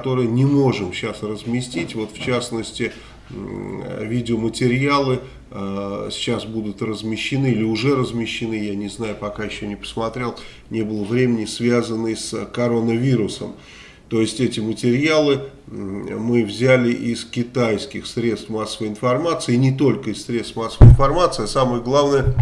которые не можем сейчас разместить. Вот в частности, видеоматериалы э, сейчас будут размещены или уже размещены, я не знаю, пока еще не посмотрел, не было времени, связанные с коронавирусом. То есть эти материалы мы взяли из китайских средств массовой информации, и не только из средств массовой информации, а самое главное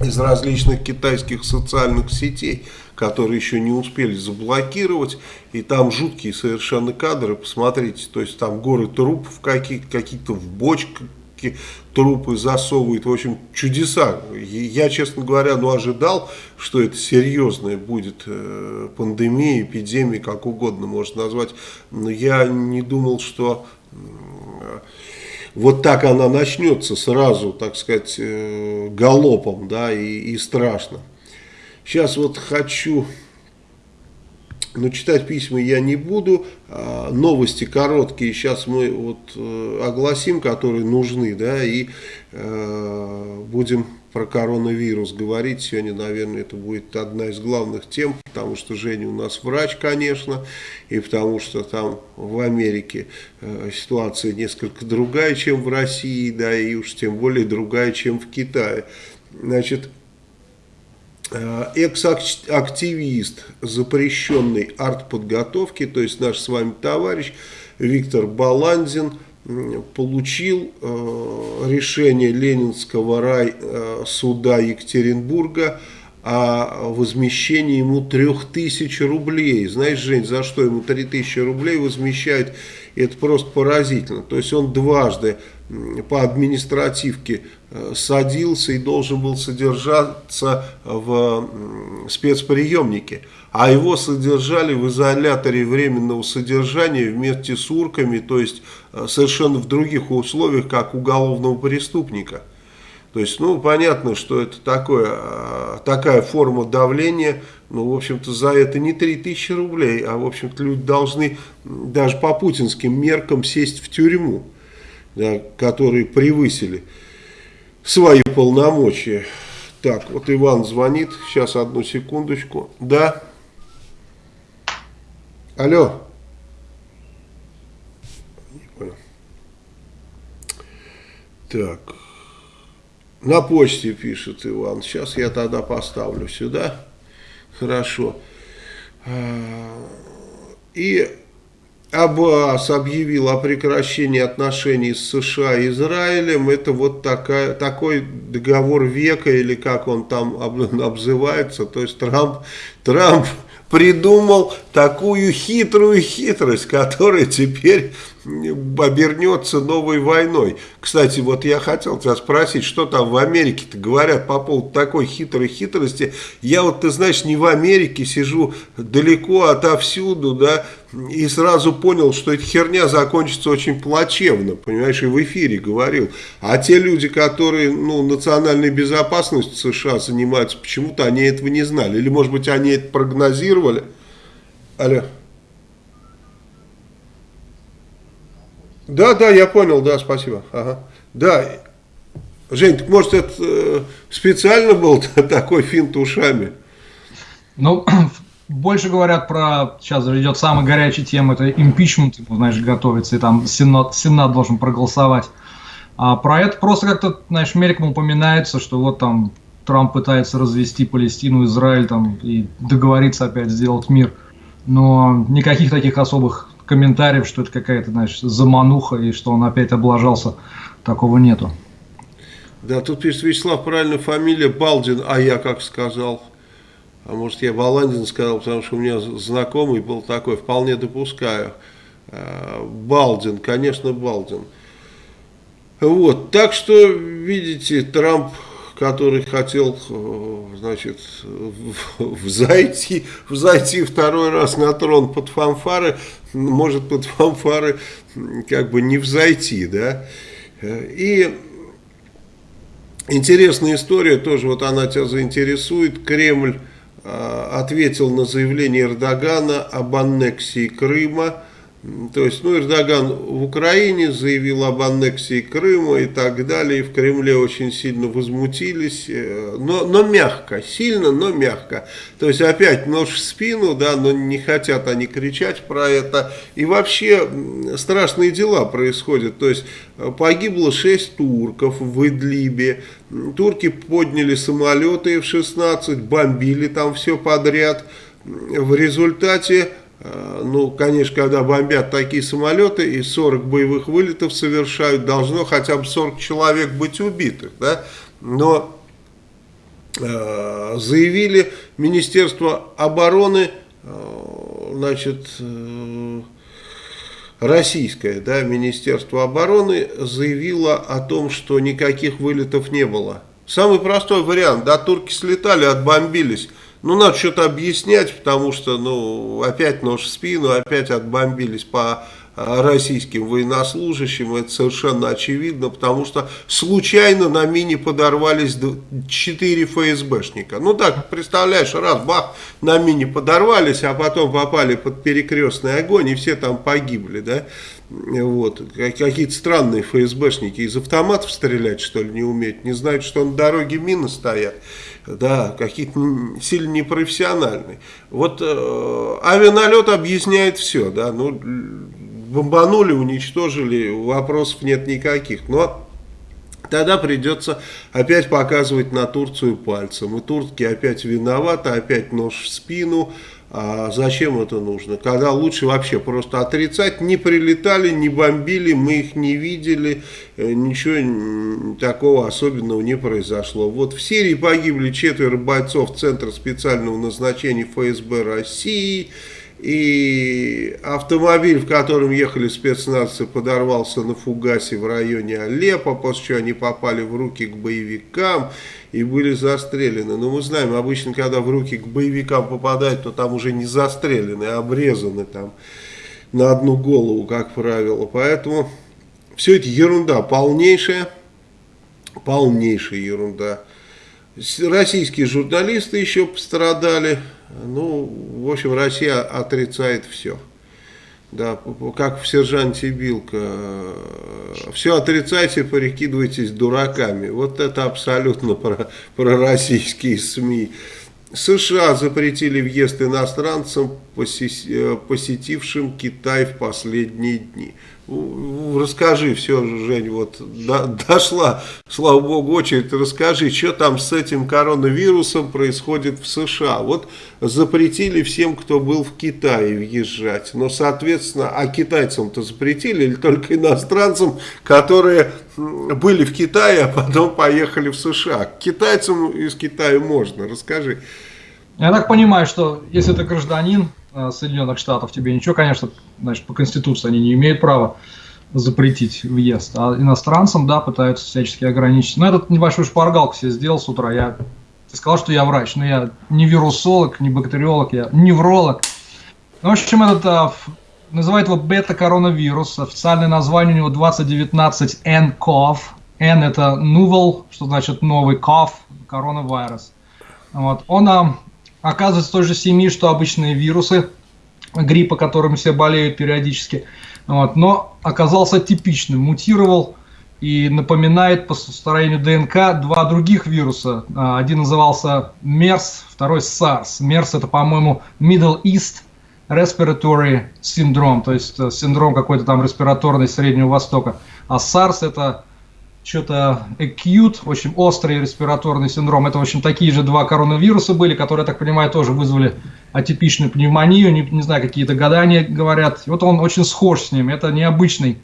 из различных китайских социальных сетей, которые еще не успели заблокировать. И там жуткие совершенно кадры, посмотрите. То есть там горы трупов каких-то, какие-то в бочках трупы засовывают. В общем, чудеса. Я, честно говоря, ну, ожидал, что это серьезная будет э, пандемия, эпидемия, как угодно можно назвать. Но я не думал, что вот так она начнется сразу, так сказать, э, галопом, да, и, и страшно. Сейчас вот хочу, но читать письма я не буду, а новости короткие сейчас мы вот э, огласим, которые нужны, да, и э, будем про коронавирус говорить. Сегодня, наверное, это будет одна из главных тем, потому что Женя у нас врач, конечно, и потому что там в Америке э, ситуация несколько другая, чем в России, да, и уж тем более другая, чем в Китае. Значит, экс-активист запрещенной артподготовки, то есть наш с вами товарищ Виктор Баландин, получил э, решение Ленинского рай э, Екатеринбурга о возмещении ему 3000 рублей. Знаешь, Жень, за что ему 3000 рублей возмещают? Это просто поразительно. То есть он дважды по административке э, садился и должен был содержаться в спецприемнике. А его содержали в изоляторе временного содержания вместе с урками, то есть э, совершенно в других условиях, как уголовного преступника. То есть, ну, понятно, что это такое, э, такая форма давления, ну, в общем-то, за это не 3000 рублей, а, в общем-то, люди должны даже по путинским меркам сесть в тюрьму да, которые превысили свои полномочия. Так, вот Иван звонит, сейчас одну секундочку. Да? Алло? Не понял. Так, на почте пишет Иван, сейчас я тогда поставлю сюда. Хорошо. А, и Аббас объявил о прекращении отношений с США и Израилем. Это вот такая, такой договор века, или как он там обзывается. То есть Трамп, Трамп придумал такую хитрую хитрость, которая теперь обернется новой войной. Кстати, вот я хотел тебя спросить, что там в Америке-то говорят по поводу такой хитрой хитрости. Я вот, ты знаешь, не в Америке сижу далеко отовсюду, да, и сразу понял, что эта херня закончится очень плачевно, понимаешь, и в эфире говорил. А те люди, которые, ну, национальной безопасностью США занимаются, почему-то они этого не знали. Или, может быть, они это прогнозировали. Алло. Да, да, я понял, да, спасибо. Ага. Да, Жень, так может это э, специально был такой финт ушами? Ну, больше говорят про, сейчас идет самая горячая тема, это импичмент, знаешь, готовится, и там Сенат, Сенат должен проголосовать. А про это просто как-то, знаешь, мельком упоминается, что вот там Трамп пытается развести Палестину, Израиль там и договориться опять сделать мир. Но никаких таких особых комментариев, что это какая-то, знаешь, замануха и что он опять облажался, такого нету. Да, тут пишет Вячеслав, правильная фамилия, Балдин, а я как сказал. А может я Баландин сказал, потому что у меня знакомый был такой, вполне допускаю. А, Балдин, конечно, Балдин. Вот, так что, видите, Трамп который хотел, э, значит, взойти, взойти второй раз на трон под фанфары, может под фанфары как бы не взойти, да. И интересная история, тоже вот она тебя заинтересует. Кремль э, ответил на заявление Эрдогана об аннексии Крыма То есть, ну, Эрдоган в Украине заявил об аннексии Крыма и так далее. И в Кремле очень сильно возмутились. Э, но, но мягко, сильно, но мягко. То есть, опять нож в спину, да, но не хотят они кричать про это. И вообще страшные дела происходят. То есть, погибло 6 турков в Идлибе. Турки подняли самолеты F-16, бомбили там все подряд. В результате Э, ну, конечно, когда бомбят такие самолеты и 40 боевых вылетов совершают, должно хотя бы 40 человек быть убитых, да, но э, заявили Министерство обороны, э, значит, э, российское, да, Министерство обороны заявило о том, что никаких вылетов не было. Самый простой вариант, да, турки слетали, отбомбились, ну, надо что-то объяснять, потому что, ну, опять нож в спину, опять отбомбились по российским военнослужащим, это совершенно очевидно, потому что случайно на мине подорвались 4 ФСБшника. Ну так, представляешь, раз, бах, на мине подорвались, а потом попали под перекрестный огонь, и все там погибли, да. Вот. Какие-то странные ФСБшники из автоматов стрелять, что ли, не умеют, не знают, что на дороге мины стоят да, какие-то сильно непрофессиональные. Вот э, авианалет объясняет все, да, ну, бомбанули, уничтожили, вопросов нет никаких, но тогда придется опять показывать на Турцию пальцем, и турки опять виноваты, опять нож в спину, а зачем это нужно? Когда лучше вообще просто отрицать, не прилетали, не бомбили, мы их не видели, э, ничего такого особенного не произошло. Вот в Сирии погибли четверо бойцов Центра специального назначения ФСБ России, и автомобиль, в котором ехали спецназцы, подорвался на фугасе в районе Алеппо, после чего они попали в руки к боевикам и были застрелены. Но мы знаем, обычно, когда в руки к боевикам попадают, то там уже не застрелены, а обрезаны там на одну голову, как правило. Поэтому все это ерунда полнейшая, полнейшая ерунда. Российские журналисты еще пострадали. Ну, в общем, Россия отрицает все. Да, как в сержанте Билка. Все отрицайте, прикидывайтесь дураками. Вот это абсолютно про, про российские СМИ. США запретили въезд иностранцам, посетившим Китай в последние дни. Расскажи все, Жень, вот до, дошла, слава богу, очередь, расскажи, что там с этим коронавирусом происходит в США. Вот запретили всем, кто был в Китае, въезжать. Но, соответственно, а китайцам-то запретили или только иностранцам, которые были в Китае, а потом поехали в США. К китайцам из Китая можно, расскажи. Я так понимаю, что если ты гражданин Соединенных Штатов, тебе ничего, конечно, значит, по Конституции они не имеют права запретить въезд. А иностранцам, да, пытаются всячески ограничить. Но этот небольшую шпаргалку себе сделал с утра. Я ты сказал, что я врач, но я не вирусолог, не бактериолог, я невролог. Ну, в общем, этот а, называют его бета-коронавирус. Официальное название у него 2019 nCoV. N это novel, что значит новый, CoV, коронавирус. Вот. Он а, оказывается той же семьи, что обычные вирусы гриппа, которым все болеют периодически. Вот, но оказался типичным, мутировал и напоминает по строению ДНК два других вируса. А, один назывался MERS, второй SARS. MERS это, по-моему, Middle East Respiratory Syndrome, то есть э, синдром какой-то там респираторный Среднего Востока. А SARS это что-то acute, очень острый респираторный синдром. Это, в общем, такие же два коронавируса были, которые, я так понимаю, тоже вызвали атипичную пневмонию, не, не знаю, какие-то гадания говорят. И вот он очень схож с ним. Это необычный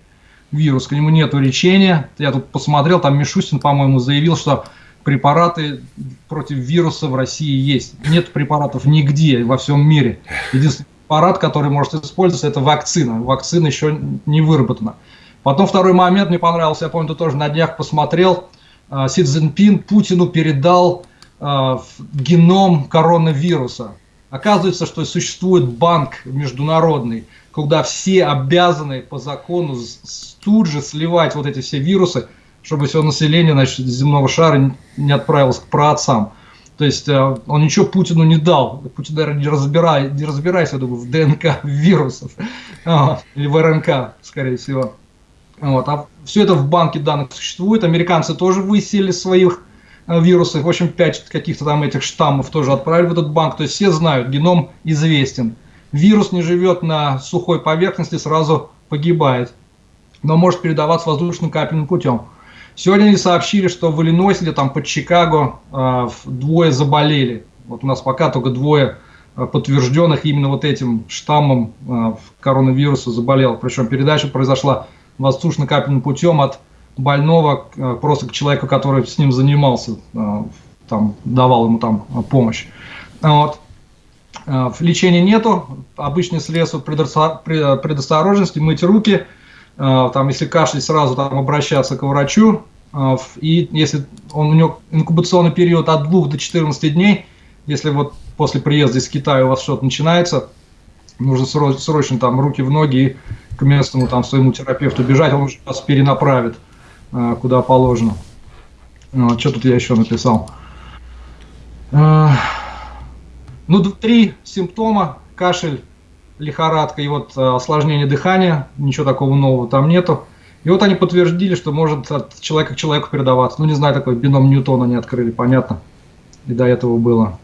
вирус, к нему нет лечения. Я тут посмотрел, там Мишустин, по-моему, заявил, что препараты против вируса в России есть. Нет препаратов нигде во всем мире. Единственный препарат, который может использоваться, это вакцина. Вакцина еще не выработана. Потом второй момент мне понравился, я помню, ты тоже на днях посмотрел. А, Си Цзиньпин Путину передал а, геном коронавируса. Оказывается, что существует банк международный, куда все обязаны по закону тут же сливать вот эти все вирусы, чтобы все население значит, земного шара не отправилось к праотцам. То есть э, он ничего Путину не дал. Путин, наверное, не, разбирай, не разбирается, я думаю, в ДНК вирусов. Или в РНК, скорее всего. Вот. А все это в банке данных существует. Американцы тоже высели своих э, вирусов. В общем, пять каких-то там этих штаммов тоже отправили в этот банк. То есть все знают, геном известен. Вирус не живет на сухой поверхности, сразу погибает. Но может передаваться воздушным капельным путем. Сегодня они сообщили, что в Иллинойсе или там под Чикаго э, двое заболели. Вот у нас пока только двое э, подтвержденных именно вот этим штаммом коронавируса заболел. Причем передача произошла воздушно-капельным путем от больного э, просто к человеку, который с ним занимался, э, там, давал ему там э, помощь. Вот. Лечения нету, обычные средства предосторожности, мыть руки – там, если кашлять, сразу там обращаться к врачу, и если он, у него инкубационный период от 2 до 14 дней, если вот после приезда из Китая у вас что-то начинается, нужно срочно, срочно там руки в ноги и к местному там своему терапевту бежать, он уже вас перенаправит а, куда положено. Что тут я еще написал? Ну, три симптома. Кашель, лихорадка и вот э, осложнение дыхания, ничего такого нового там нету. И вот они подтвердили, что может от человека к человеку передаваться. Ну, не знаю, такой бином Ньютона не открыли, понятно. И до этого было.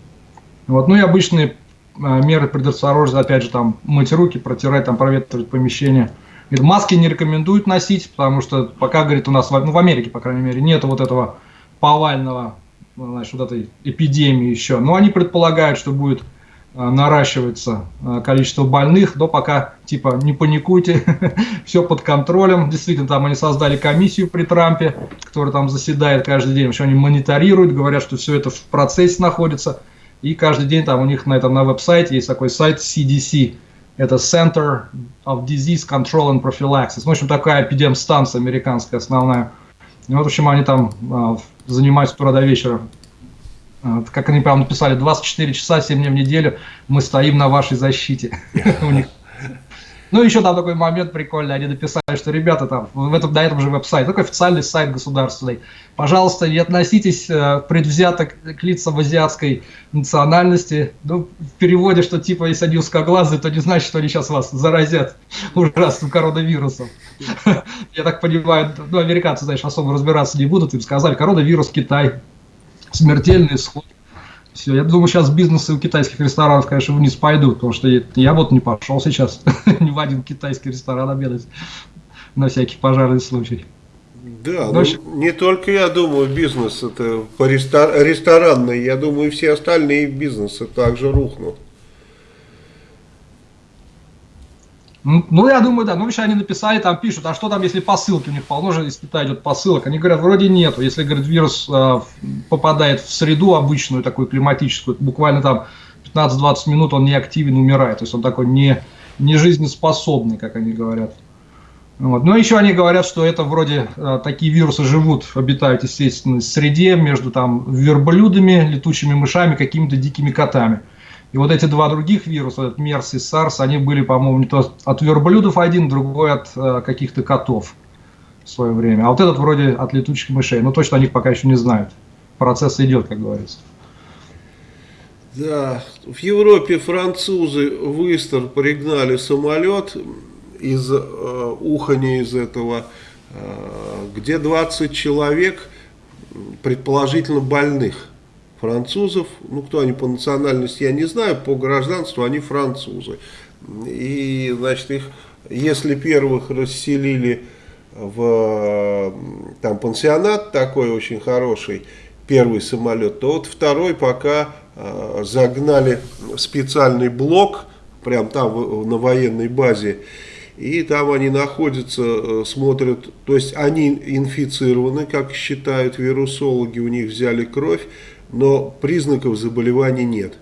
Вот. Ну и обычные э, меры предосторожности, опять же, там, мыть руки, протирать, там, проветривать помещение. Говорит, маски не рекомендуют носить, потому что пока, говорит, у нас, ну, в Америке, по крайней мере, нет вот этого повального, значит, вот этой эпидемии еще. Но они предполагают, что будет Э, наращивается э, количество больных, но пока типа не паникуйте, все под контролем. Действительно, там они создали комиссию при Трампе, которая там заседает каждый день, что они мониторируют, говорят, что все это в процессе находится, и каждый день там у них на этом на веб-сайте есть такой сайт CDC, это Center of Disease Control and Prophylaxis. В общем, такая эпидемстанция американская основная. И вот, в общем, они там э, занимаются с утра до вечера как они прям написали, 24 часа, 7 дней в неделю мы стоим на вашей защите. Ну, еще там такой момент прикольный, они написали, что ребята там, в этом, на этом же веб-сайте, такой официальный сайт государственный, пожалуйста, не относитесь э, предвзято к лицам азиатской национальности. Ну, в переводе, что типа, если они узкоглазые, то не значит, что они сейчас вас заразят ужасным коронавирусом. Я так понимаю, ну, американцы, знаешь, особо разбираться не будут, им сказали, коронавирус Китай, смертельный исход. Все, я думаю, сейчас бизнесы у китайских ресторанов, конечно, вниз пойдут, потому что я, вот не пошел сейчас ни в один китайский ресторан обедать на всякий пожарный случай. Да, ну, не только я думаю, бизнес это по рестор ресторанный, я думаю, все остальные бизнесы также рухнут. Ну, я думаю, да. Ну, еще они написали, там пишут, а что там, если посылки у них полно же из Китая идет посылок? Они говорят, вроде нету. Если, говорит, вирус э, попадает в среду обычную, такую климатическую, буквально там 15-20 минут он не активен, умирает. То есть он такой не, не жизнеспособный, как они говорят. Вот. Но еще они говорят, что это вроде э, такие вирусы живут, обитают, естественно, в среде между там верблюдами, летучими мышами, какими-то дикими котами. И вот эти два других вируса, этот MERS и SARS, они были, по-моему, не то от верблюдов один, другой от э, каких-то котов в свое время. А вот этот вроде от летучих мышей. Но точно о них пока еще не знают. Процесс идет, как говорится. Да, в Европе французы в Истер пригнали самолет из э, ухания из этого, э, где 20 человек предположительно больных французов, ну кто они по национальности, я не знаю, по гражданству они французы. И, значит, их, если первых расселили в там пансионат такой очень хороший, первый самолет, то вот второй пока э, загнали специальный блок, прям там на военной базе, и там они находятся, э, смотрят, то есть они инфицированы, как считают вирусологи, у них взяли кровь, но признаков заболевания нет.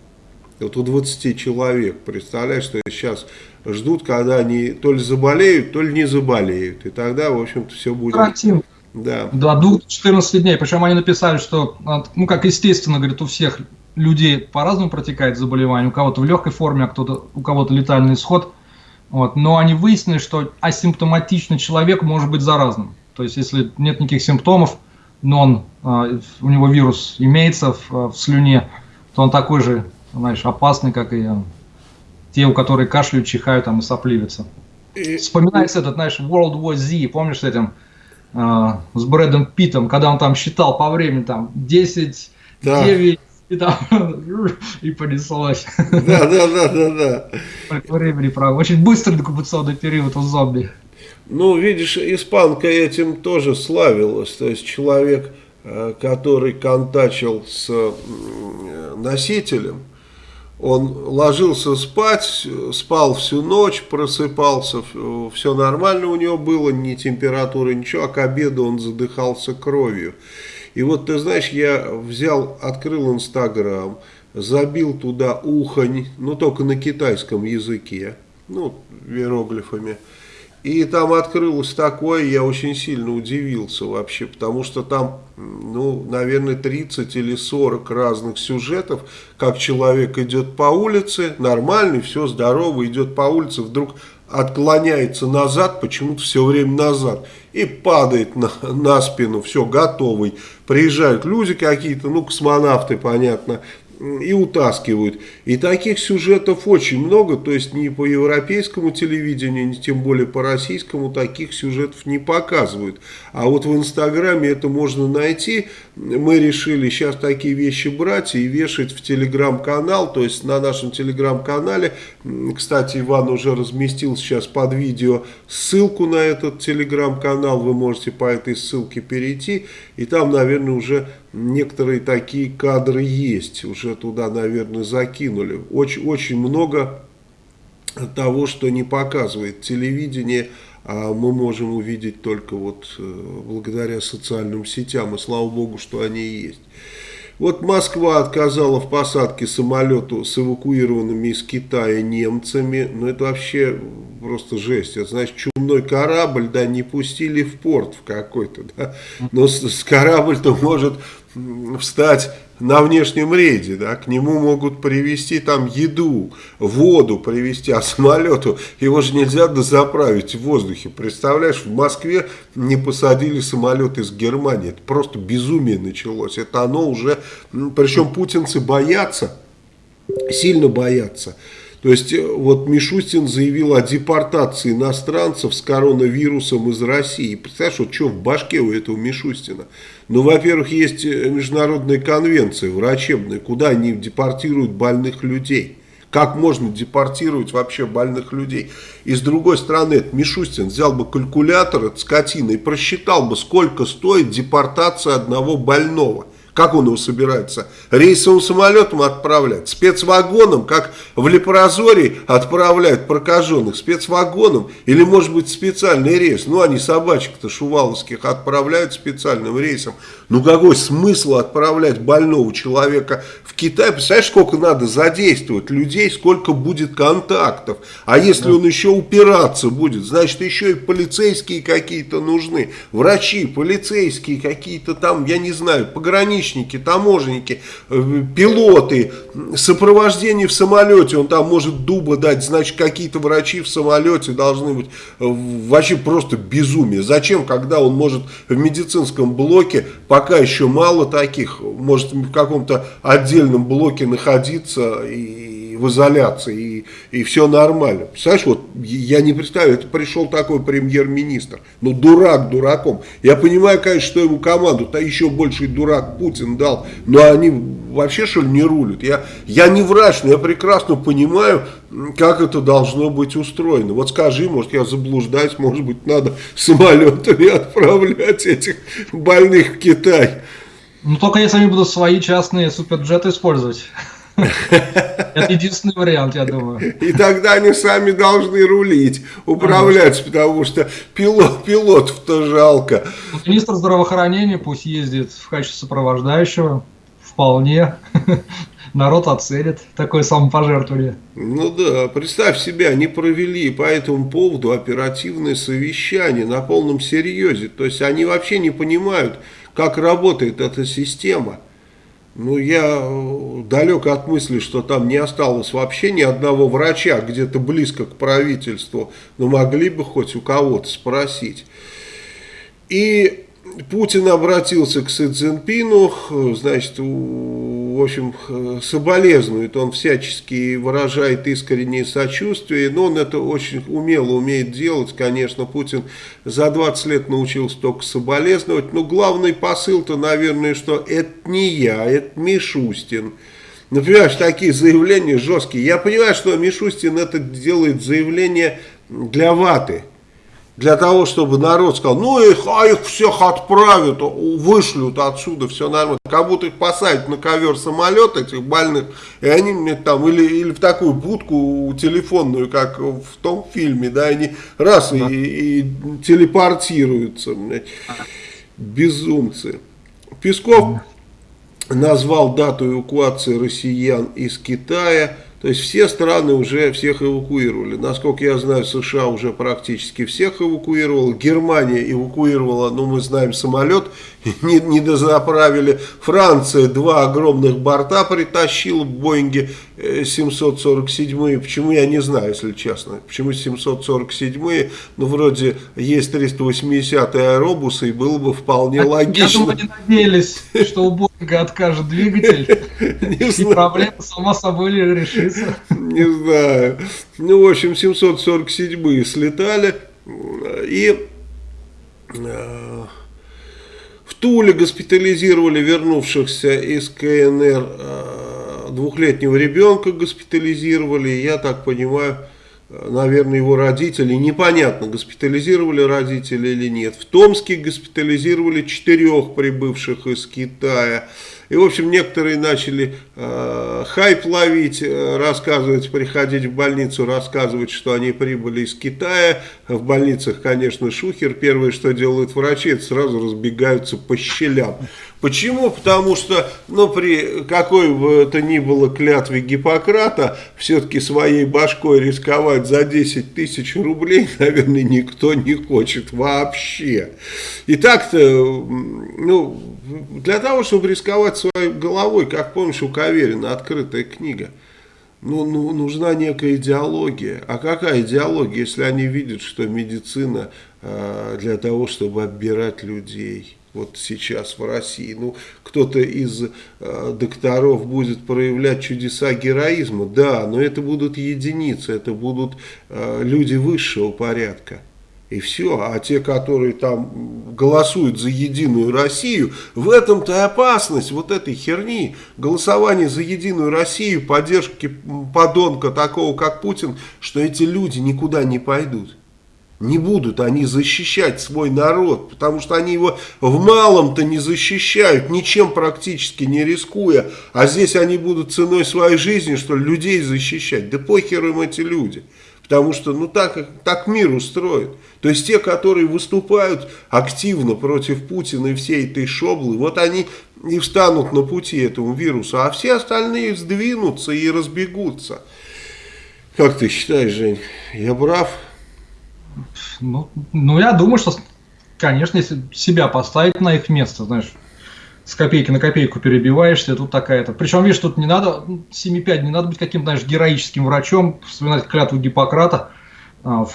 Вот у 20 человек, представляешь, что сейчас ждут, когда они то ли заболеют, то ли не заболеют. И тогда, в общем-то, все будет... Карантин. Да. До 2-14 дней. Причем они написали, что, ну, как естественно, говорит, у всех людей по-разному протекает заболевание. У кого-то в легкой форме, а кто-то, у кого-то летальный исход. Вот. Но они выяснили, что асимптоматичный человек может быть заразным. То есть, если нет никаких симптомов, нон, у него вирус имеется в, в слюне, то он такой же, знаешь, опасный, как и те, у которых кашляют, чихают там и сопливятся. Вспоминается этот, знаешь, World War Z, помнишь, с этим, э, с Брэдом Питом, когда он там считал по времени, там, 10, да. 9, и там, и понеслось. Да, да, да, да, да. Времени, правда. Очень быстрый декубационный период у зомби. Ну, видишь, испанка этим тоже славилась. То есть человек, э, который контачил с носителем, он ложился спать, спал всю ночь, просыпался, все нормально у него было, ни температуры, ничего, а к обеду он задыхался кровью. И вот ты знаешь, я взял, открыл Инстаграм, забил туда ухонь, ну только на китайском языке, ну иероглифами. И там открылось такое, я очень сильно удивился вообще, потому что там, ну, наверное, 30 или 40 разных сюжетов, как человек идет по улице, нормальный, все здорово, идет по улице, вдруг отклоняется назад, почему-то все время назад, и падает на, на спину, все, готовый. Приезжают люди какие-то, ну, космонавты, понятно, и утаскивают. И таких сюжетов очень много, то есть ни по европейскому телевидению, ни тем более по российскому таких сюжетов не показывают. А вот в Инстаграме это можно найти. Мы решили сейчас такие вещи брать и вешать в Телеграм-канал, то есть на нашем Телеграм-канале. Кстати, Иван уже разместил сейчас под видео ссылку на этот Телеграм-канал, вы можете по этой ссылке перейти, и там, наверное, уже некоторые такие кадры есть, уже туда, наверное, закинули. Очень, очень много того, что не показывает телевидение, а мы можем увидеть только вот э, благодаря социальным сетям, и слава богу, что они есть. Вот Москва отказала в посадке самолету с эвакуированными из Китая немцами. Ну, это вообще просто жесть. Это значит, чумной корабль, да, не пустили в порт в какой-то, да. Но с, с корабль-то может встать на внешнем рейде, да, к нему могут привезти там еду, воду привезти, а самолету его же нельзя дозаправить в воздухе. Представляешь, в Москве не посадили самолет из Германии, это просто безумие началось, это оно уже, причем путинцы боятся, сильно боятся, то есть э, вот Мишустин заявил о депортации иностранцев с коронавирусом из России. Представляешь, вот что в башке у этого Мишустина? Ну, во-первых, есть э, международные конвенции врачебные, куда они депортируют больных людей. Как можно депортировать вообще больных людей? И с другой стороны, этот Мишустин взял бы калькулятор, от скотина, и просчитал бы, сколько стоит депортация одного больного. Как он его собирается? Рейсовым самолетом отправлять, спецвагоном, как в Лепрозории отправляют прокаженных, спецвагоном, или может быть специальный рейс. Ну, они собачек-то шуваловских отправляют специальным рейсом. Ну, какой смысл отправлять больного человека в Китай? Представляешь, сколько надо задействовать людей, сколько будет контактов. А если он еще упираться будет, значит, еще и полицейские какие-то нужны. Врачи, полицейские какие-то там, я не знаю, пограничные пограничники, таможенники, э, пилоты, сопровождение в самолете, он там может дуба дать, значит какие-то врачи в самолете должны быть, э, вообще просто безумие. Зачем, когда он может в медицинском блоке, пока еще мало таких, может в каком-то отдельном блоке находиться и в изоляции, и, и все нормально. Представляешь, вот я не представляю, это пришел такой премьер-министр, ну дурак дураком. Я понимаю, конечно, что ему команду-то еще больший дурак Путин дал, но они вообще что ли не рулят. Я, я не врач, но я прекрасно понимаю, как это должно быть устроено. Вот скажи, может я заблуждаюсь, может быть надо самолетами отправлять этих больных в Китай. Ну только если они будут свои частные суперджеты использовать. Это единственный вариант, я думаю. И тогда они сами должны рулить, управлять, потому что пилот, пилотов-то жалко. Министр здравоохранения пусть ездит в качестве сопровождающего, вполне. Народ оценит такое самопожертвование. Ну да, представь себе, они провели по этому поводу оперативное совещание на полном серьезе. То есть они вообще не понимают, как работает эта система. Ну, я э, далек от мысли, что там не осталось вообще ни одного врача где-то близко к правительству, но могли бы хоть у кого-то спросить. И Путин обратился к Си Цзиньпину, значит, в общем, соболезнует, он всячески выражает искреннее сочувствие, но он это очень умело умеет делать, конечно, Путин за 20 лет научился только соболезновать, но главный посыл-то, наверное, что это не я, это Мишустин. Например, такие заявления жесткие. Я понимаю, что Мишустин это делает заявление для ваты, для того, чтобы народ сказал, ну их, а их всех отправят, вышлют отсюда, все нормально. Как будто их посадят на ковер самолет этих больных, и они мне там, или, или в такую будку телефонную, как в том фильме, да, они раз да. и, и телепортируются, безумцы. Песков назвал дату эвакуации россиян из Китая – то есть все страны уже всех эвакуировали. Насколько я знаю, США уже практически всех эвакуировала. Германия эвакуировала, ну мы знаем, самолет не, не дозаправили. Франция два огромных борта притащила в Боинге 747. Э, Почему, я не знаю, если честно. Почему 747? Ну, вроде есть 380 аэробусы, и было бы вполне логично. Я думаю, они надеялись, что у откажет двигатель, и проблема сама собой решится. Не знаю. Ну, в общем, 747 слетали, и э, в Туле госпитализировали вернувшихся из КНР э, двухлетнего ребенка госпитализировали. Я так понимаю, наверное, его родители, непонятно, госпитализировали родители или нет. В Томске госпитализировали четырех прибывших из Китая. И, в общем, некоторые начали э, хайп ловить, э, рассказывать, приходить в больницу, рассказывать, что они прибыли из Китая. В больницах, конечно, шухер. Первое, что делают врачи, это сразу разбегаются по щелям. Почему? Потому что, ну, при какой бы это ни было клятве Гиппократа, все-таки своей башкой рисковать за 10 тысяч рублей, наверное, никто не хочет вообще. И так-то, ну, для того, чтобы рисковать своей головой, как помнишь, у Каверина открытая книга, ну, ну, нужна некая идеология. А какая идеология, если они видят, что медицина э, для того, чтобы отбирать людей – вот сейчас в России. Ну, кто-то из э, докторов будет проявлять чудеса героизма, да, но это будут единицы, это будут э, люди высшего порядка. И все. А те, которые там голосуют за Единую Россию, в этом-то и опасность вот этой херни. Голосование за Единую Россию, поддержки подонка такого, как Путин, что эти люди никуда не пойдут. Не будут они защищать свой народ, потому что они его в малом-то не защищают, ничем практически не рискуя. А здесь они будут ценой своей жизни, что ли, людей защищать. Да похер им эти люди. Потому что, ну, так, так мир устроен. То есть, те, которые выступают активно против Путина и всей этой шоблы, вот они и встанут на пути этому вирусу, а все остальные сдвинутся и разбегутся. Как ты считаешь, Жень, я прав? Ну, ну, я думаю, что, конечно, если себя поставить на их место, знаешь, с копейки на копейку перебиваешься, тут такая-то. Причем, видишь, тут не надо, 7,5, не надо быть каким-то, знаешь, героическим врачом, вспоминать клятву Гиппократа, а,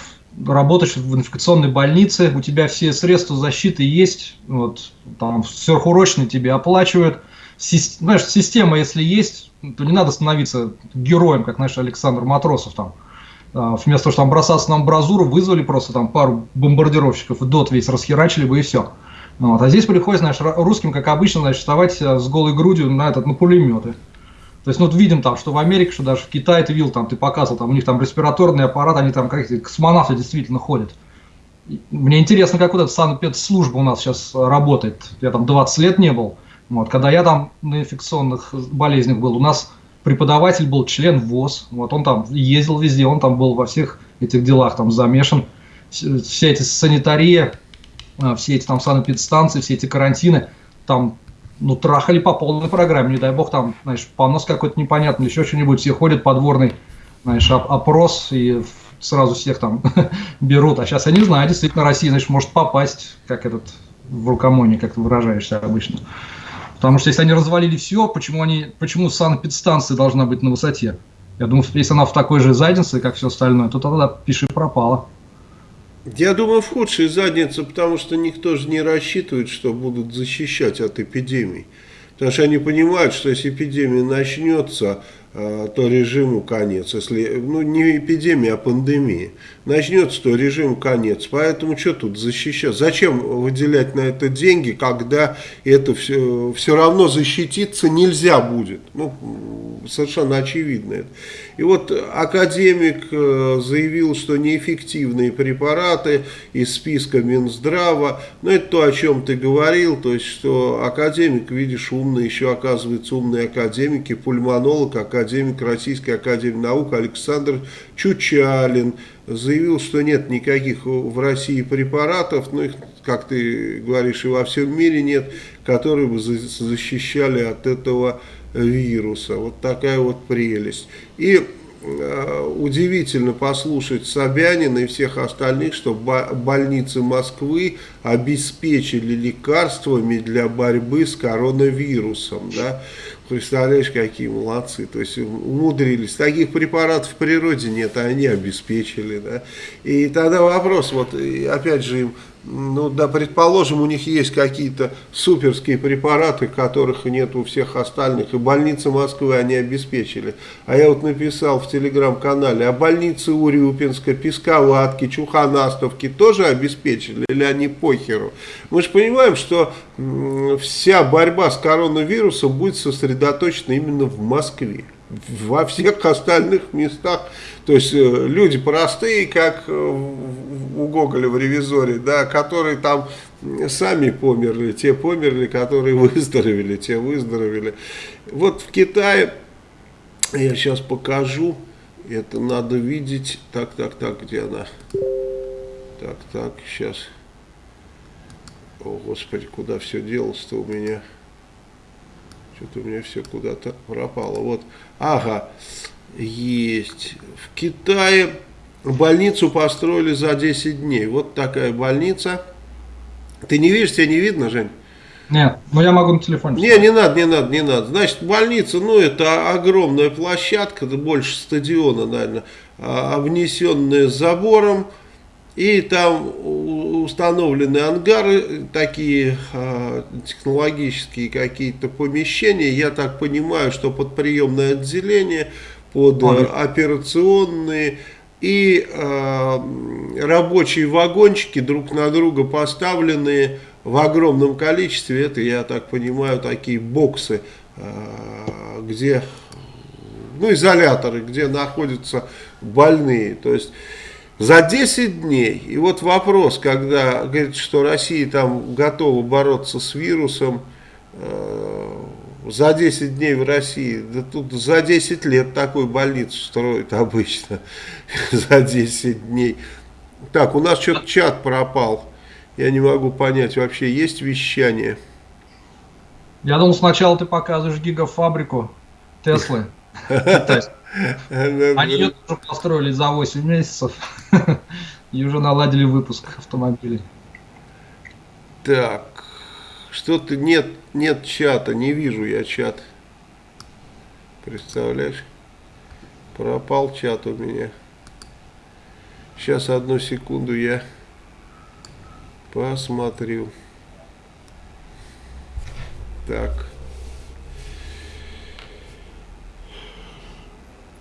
работаешь в инфекционной больнице, у тебя все средства защиты есть, вот, там сверхурочные тебе оплачивают, Си, знаешь, система, если есть, то не надо становиться героем, как, знаешь, Александр Матросов там, а, вместо того, чтобы там бросаться на амбразуру, вызвали просто там пару бомбардировщиков и дот весь расхерачили бы и все. Вот. А здесь приходится, знаешь, русским, как обычно, значит, вставать э, с голой грудью на, этот, на пулеметы. То есть, ну, вот видим там, что в Америке, что даже в Китае ты видел, там, ты показывал, там, у них там респираторный аппарат, они там как космонавты действительно ходят. Мне интересно, как вот эта санэпидслужба у нас сейчас работает. Я там 20 лет не был. Вот, когда я там на инфекционных болезнях был, у нас преподаватель был член ВОЗ, вот он там ездил везде, он там был во всех этих делах там замешан. Все эти санитария, все эти там санэпидстанции, все эти карантины, там ну, трахали по полной программе, не дай бог, там, знаешь, понос какой-то непонятный, еще что-нибудь, все ходят подворный, знаешь, опрос, и сразу всех там берут. А сейчас я не знаю, действительно, Россия, значит, может попасть, как этот в рукомоне, как ты выражаешься обычно. Потому что если они развалили все, почему, они, почему санэпидстанция должна быть на высоте? Я думаю, если она в такой же заднице, как все остальное, то тогда пиши пропало. Я думаю, в худшей заднице, потому что никто же не рассчитывает, что будут защищать от эпидемий. Потому что они понимают, что если эпидемия начнется, а, то режиму конец. Если, ну, не эпидемия, а пандемия. Начнется, то режиму конец. Поэтому что тут защищать? Зачем выделять на это деньги, когда это все, все равно защититься нельзя будет? Ну, совершенно очевидно это. И вот академик э, заявил, что неэффективные препараты из списка Минздрава, ну это то, о чем ты говорил, то есть, что академик, видишь, умный, еще оказывается умный академик и пульмонолог, академик Российской Академии Наук Александр Чучалин, заявил, что нет никаких в России препаратов, ну их, как ты говоришь, и во всем мире нет, которые бы защищали от этого вируса. Вот такая вот прелесть. И э, удивительно послушать Собянина и всех остальных, что больницы Москвы обеспечили лекарствами для борьбы с коронавирусом. Да? Представляешь, какие молодцы. То есть умудрились. Таких препаратов в природе нет, а они обеспечили. Да? И тогда вопрос, вот опять же им ну да, предположим, у них есть какие-то суперские препараты, которых нет у всех остальных, и больницы Москвы они обеспечили. А я вот написал в телеграм-канале, а больницы Урюпинска, Песковатки, Чуханастовки тоже обеспечили, или они похеру? Мы же понимаем, что вся борьба с коронавирусом будет сосредоточена именно в Москве во всех остальных местах. То есть э, люди простые, как э, у Гоголя в «Ревизоре», да, которые там сами померли, те померли, которые выздоровели, те выздоровели. Вот в Китае, я сейчас покажу, это надо видеть, так, так, так, где она? Так, так, сейчас. О, Господи, куда все делось-то у меня? Что-то у меня все куда-то пропало. Вот, ага, есть. В Китае больницу построили за 10 дней. Вот такая больница. Ты не видишь, тебе не видно, Жень? Нет, но я могу на телефоне. Не, не надо, не надо, не надо. Значит, больница, ну, это огромная площадка, это больше стадиона, наверное, а, обнесенная забором. И там установлены ангары, такие э, технологические какие-то помещения. Я так понимаю, что под приемное отделение, под э, операционные и э, рабочие вагончики друг на друга поставленные в огромном количестве. Это, я так понимаю, такие боксы, э, где, ну, изоляторы, где находятся больные. То есть за 10 дней. И вот вопрос, когда говорит, что Россия там готова бороться с вирусом, э, за 10 дней в России, да тут за 10 лет такую больницу строят обычно, за 10 дней. Так, у нас что-то чат пропал, я не могу понять, вообще есть вещание? Я думал, сначала ты показываешь гигафабрику Теслы. Они ее тоже построили за 8 месяцев и уже наладили выпуск автомобилей. Так, что-то нет, нет чата, не вижу я чат. Представляешь? Пропал чат у меня. Сейчас одну секунду я посмотрю. Так.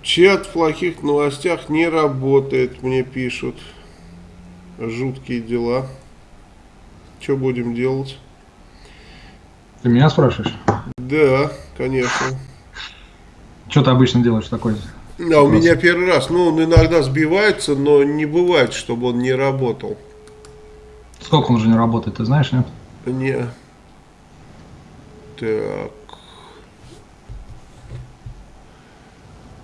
Чат в плохих новостях не работает, мне пишут. Жуткие дела. Что будем делать? Ты меня спрашиваешь? Да, конечно. Что ты обычно делаешь такой? Да, у меня первый раз. Ну, он иногда сбивается, но не бывает, чтобы он не работал. Сколько он уже не работает, ты знаешь, нет? Не. Так.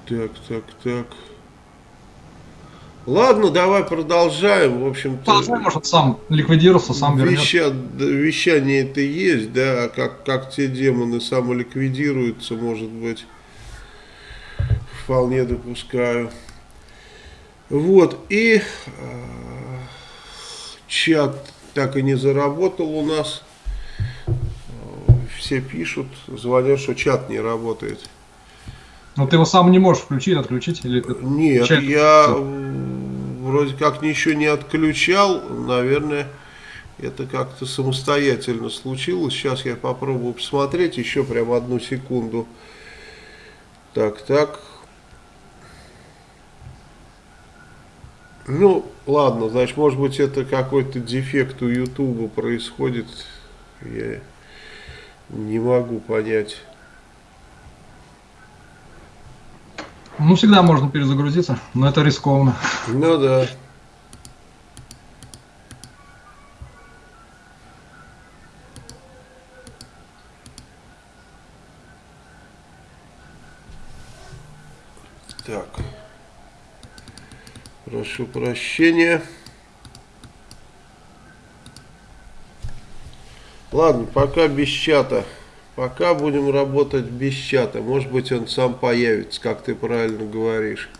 Так, так, так. Ладно, давай продолжаем. В общем-то. Продолжаем, может, сам ликвидировался, сам веща, Вещание это есть, да, а как, как те демоны самоликвидируются, может быть, вполне допускаю. Вот, и э, чат так и не заработал у нас. Все пишут, звонят, что чат не работает. Но ты его сам не можешь включить, отключить? Или Нет, Чек? я в вроде как ничего не отключал, наверное, это как-то самостоятельно случилось. Сейчас я попробую посмотреть еще прям одну секунду. Так, так. Ну, ладно, значит, может быть, это какой-то дефект у Ютуба происходит. Я не могу понять. Ну, всегда можно перезагрузиться, но это рискованно. Ну да. Так. Прошу прощения. Ладно, пока без чата. Пока будем работать без чата. Может быть он сам появится, как ты правильно говоришь.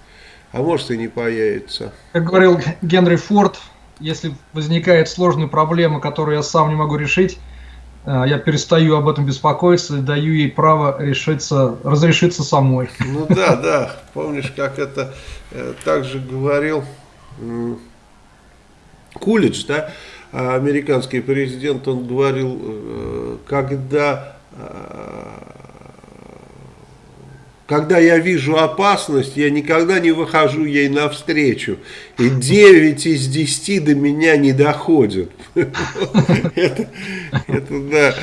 А может и не появится. Как говорил Генри Форд, если возникает сложная проблема, которую я сам не могу решить, э, я перестаю об этом беспокоиться и даю ей право решиться, разрешиться самой. Ну да, да. Помнишь, как это э, также говорил Кулич, да? А американский президент, он говорил, э, когда, э, когда я вижу опасность, я никогда не выхожу ей навстречу. И 9 из 10 до меня не доходят. Это, да,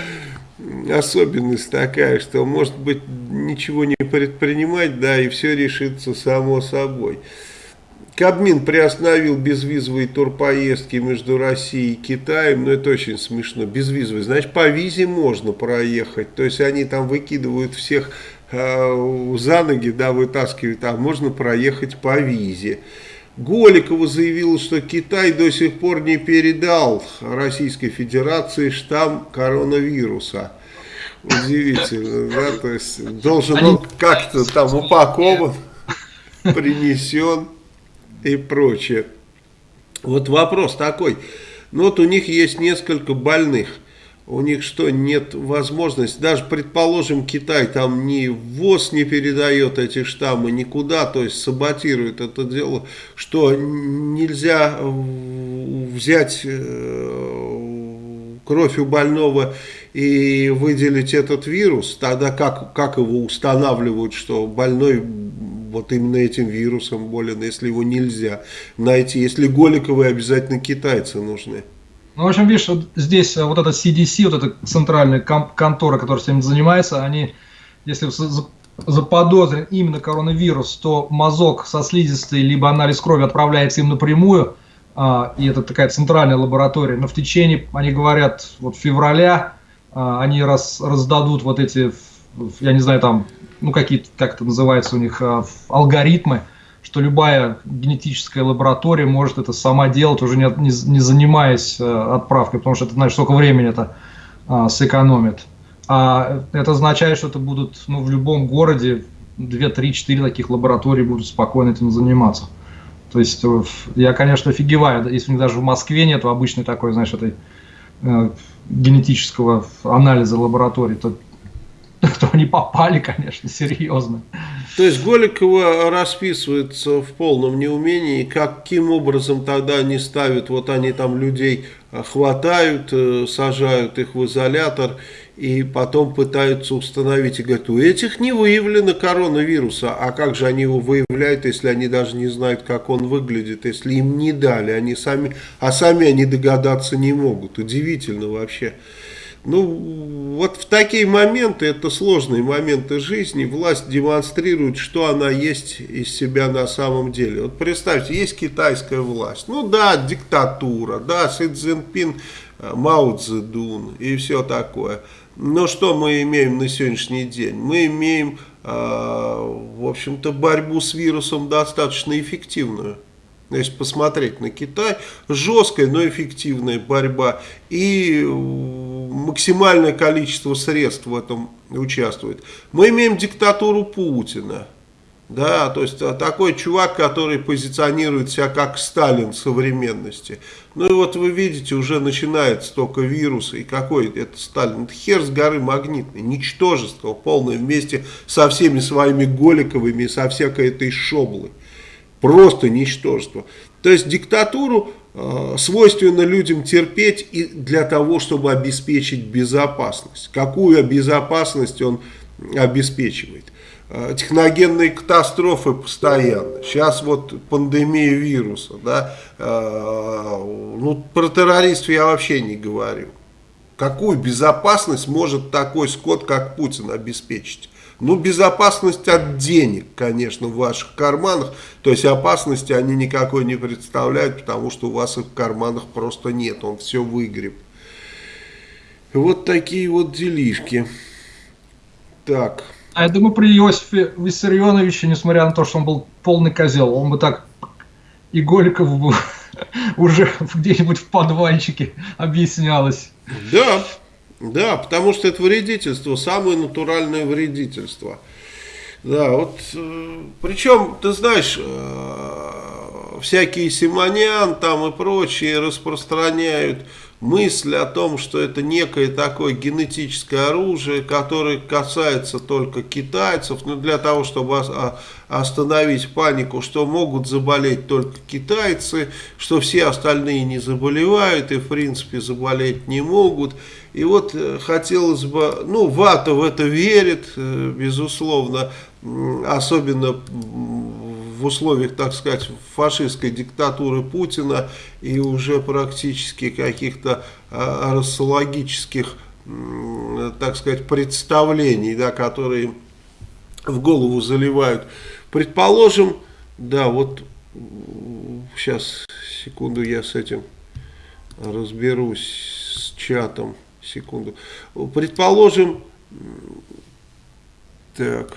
особенность такая, что может быть ничего не предпринимать, да, и все решится само собой. Кабмин приостановил безвизовые турпоездки между Россией и Китаем, но ну, это очень смешно, безвизовые, значит по визе можно проехать, то есть они там выкидывают всех э, за ноги, да, вытаскивают, а можно проехать по визе. Голикова заявила, что Китай до сих пор не передал Российской Федерации штамм коронавируса. Удивительно, да, то есть должен он как-то там упакован, принесен и прочее. Вот вопрос такой. Ну вот у них есть несколько больных. У них что, нет возможности, даже предположим Китай там ни ВОЗ не передает эти штаммы никуда, то есть саботирует это дело, что нельзя взять э, кровь у больного и выделить этот вирус, тогда как, как его устанавливают, что больной вот именно этим вирусом болен, если его нельзя найти. Если Голиковые обязательно китайцы нужны. Ну, в общем, видишь, вот здесь э, вот эта CDC, вот эта центральная контора, которая всем занимается, они, если заподозрен именно коронавирус, то мазок со слизистой, либо анализ крови отправляется им напрямую, а, и это такая центральная лаборатория, но в течение, они говорят, вот февраля а, они раз, раздадут вот эти, я не знаю, там ну какие как это называется у них, а, алгоритмы, что любая генетическая лаборатория может это сама делать, уже не, не, не занимаясь э, отправкой, потому что это, знаешь, сколько времени это а, сэкономит. А это означает, что это будут ну, в любом городе 2, 3, 4 таких лабораторий будут спокойно этим заниматься. То есть э, я, конечно, офигеваю, если у них даже в Москве нет обычной такой, знаешь, этой э, генетического анализа лаборатории, то кто они попали, конечно, серьезно. То есть Голикова расписывается в полном неумении, каким образом тогда они ставят, вот они там людей хватают, э, сажают их в изолятор и потом пытаются установить. И говорят, у этих не выявлено коронавируса, а как же они его выявляют, если они даже не знают, как он выглядит, если им не дали, они сами, а сами они догадаться не могут, удивительно вообще. Ну, вот в такие моменты, это сложные моменты жизни, власть демонстрирует, что она есть из себя на самом деле. Вот представьте, есть китайская власть. Ну да, диктатура, да, Си Цзиньпин, э, Мао Цзэдун и все такое. Но что мы имеем на сегодняшний день? Мы имеем, э, в общем-то, борьбу с вирусом достаточно эффективную. Если посмотреть на Китай, жесткая, но эффективная борьба. И максимальное количество средств в этом участвует. Мы имеем диктатуру Путина. Да, то есть а, такой чувак, который позиционирует себя как Сталин современности. Ну и вот вы видите, уже начинается только вирус. И какой это Сталин? Это хер с горы магнитный, ничтожество полное вместе со всеми своими Голиковыми со всякой этой шоблой. Просто ничтожество. То есть диктатуру э, свойственно людям терпеть и для того, чтобы обеспечить безопасность. Какую безопасность он обеспечивает? Э, техногенные катастрофы постоянно. Сейчас вот пандемия вируса. Да? Э, ну, про террористов я вообще не говорю. Какую безопасность может такой скот, как Путин, обеспечить? Ну, безопасность от денег, конечно, в ваших карманах. То есть опасности они никакой не представляют, потому что у вас их в карманах просто нет. Он все выгреб. Вот такие вот делишки. Так. А я думаю, при Иосифе Виссарионовиче, несмотря на то, что он был полный козел, он бы так и Голиков бы уже где-нибудь в подвальчике объяснялось. Да, да, потому что это вредительство, самое натуральное вредительство. Да, вот, э, причем, ты знаешь, э, всякие Симонян там и прочие распространяют мысль о том, что это некое такое генетическое оружие, которое касается только китайцев, ну, для того, чтобы остановить панику, что могут заболеть только китайцы, что все остальные не заболевают и в принципе заболеть не могут. И вот э, хотелось бы, ну Вата в это верит, э, безусловно, особенно в условиях, так сказать, фашистской диктатуры Путина и уже практически каких-то а, расологических, так сказать, представлений, да, которые в голову заливают. Предположим, да, вот сейчас, секунду, я с этим разберусь, с чатом, секунду. Предположим, так...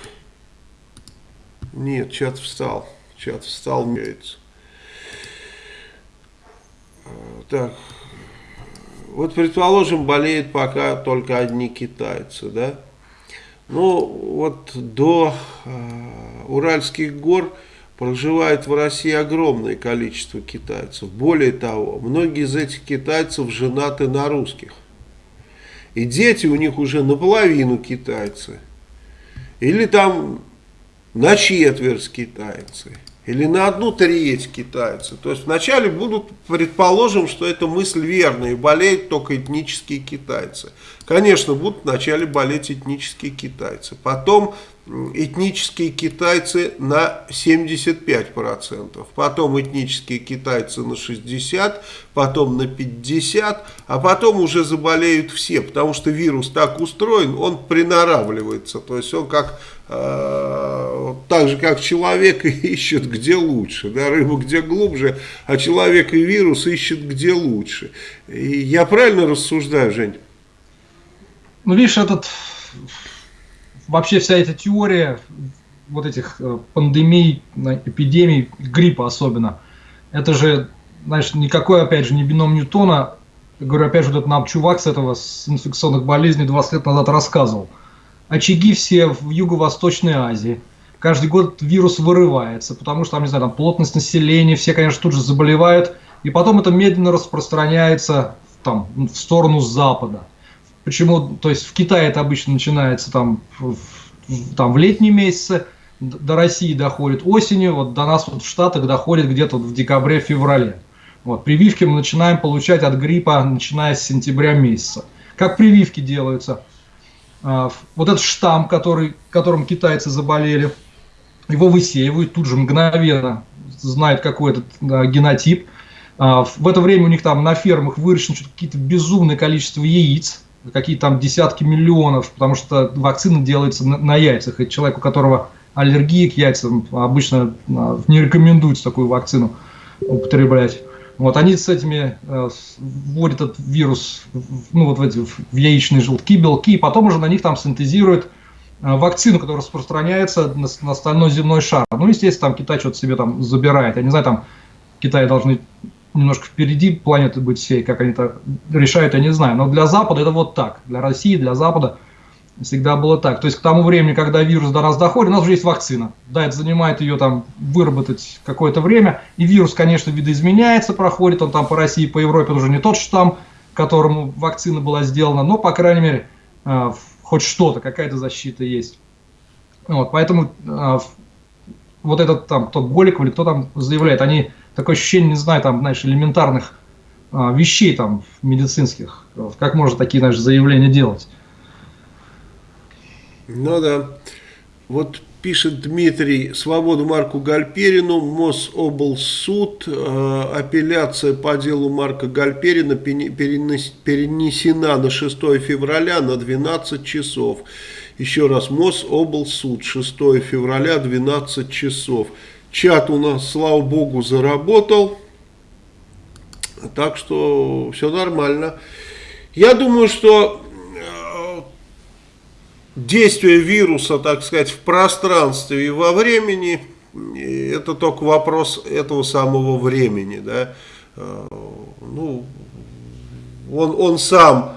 Нет, чат встал. Чат встал, меняется. Так. Вот, предположим, болеют пока только одни китайцы, да? Ну, вот до э, Уральских гор проживает в России огромное количество китайцев. Более того, многие из этих китайцев женаты на русских. И дети у них уже наполовину китайцы. Или там на четверть китайцы или на одну треть китайцы. То есть вначале будут, предположим, что эта мысль верная, и болеют только этнические китайцы. Конечно, будут вначале болеть этнические китайцы. Потом этнические китайцы на 75%, потом этнические китайцы на 60%, потом на 50%, а потом уже заболеют все, потому что вирус так устроен, он приноравливается, то есть он как так же как человек ищет где лучше, да, рыба где глубже, а человек и вирус ищет где лучше. И я правильно рассуждаю, Жень? Ну, видишь, этот вообще вся эта теория вот этих э, пандемий, эпидемий, гриппа особенно, это же, знаешь, никакой, опять же, не бином Ньютона. Говорю, опять же, вот этот нам чувак с этого, с инфекционных болезней 20 лет назад рассказывал. Очаги все в Юго-Восточной Азии. Каждый год вирус вырывается, потому что там, не знаю, там плотность населения, все, конечно, тут же заболевают. И потом это медленно распространяется там, в сторону Запада. Почему? То есть в Китае это обычно начинается там в, там, в летние месяцы, до России доходит осенью, вот до нас вот в Штатах доходит где-то в декабре-феврале. Вот, прививки мы начинаем получать от гриппа, начиная с сентября месяца. Как прививки делаются? А, вот этот штамм, который, которым китайцы заболели, его высеивают тут же мгновенно, знают какой этот да, генотип. А, в это время у них там на фермах выращено какие-то безумное количество яиц, какие-то там десятки миллионов, потому что вакцина делается на, на яйцах. И человек, у которого аллергия к яйцам, обычно а, не рекомендуется такую вакцину употреблять. Вот они с этими э, вводят этот вирус ну, вот в, эти, в яичные желтки, белки, и потом уже на них там синтезируют э, вакцину, которая распространяется на, на остальной земной шар. Ну, естественно, там Китай что-то себе там забирает. Я не знаю, там Китай должны немножко впереди планеты быть всей, как они это решают, я не знаю. Но для Запада это вот так. Для России, для Запада всегда было так. То есть к тому времени, когда вирус до нас доходит, у нас уже есть вакцина. Да, это занимает ее там выработать какое-то время. И вирус, конечно, видоизменяется, проходит он там по России, по Европе, уже не тот штамм, которому вакцина была сделана, но, по крайней мере, э, хоть что-то, какая-то защита есть. Вот, поэтому э, вот этот там, кто Голиков или кто там заявляет, они такое ощущение, не знаю, там, знаешь, элементарных а, вещей там медицинских. Как можно такие, знаешь, заявления делать? Ну да. Вот пишет Дмитрий, свободу Марку Гальперину, Мособлсуд, э, апелляция по делу Марка Гальперина перенесена на 6 февраля на 12 часов. Еще раз, Мособлсуд, 6 февраля, 12 часов. Чат у нас, слава богу, заработал. Так что все нормально. Я думаю, что действие вируса, так сказать, в пространстве и во времени, это только вопрос этого самого времени. Да? Э, ну, он, он сам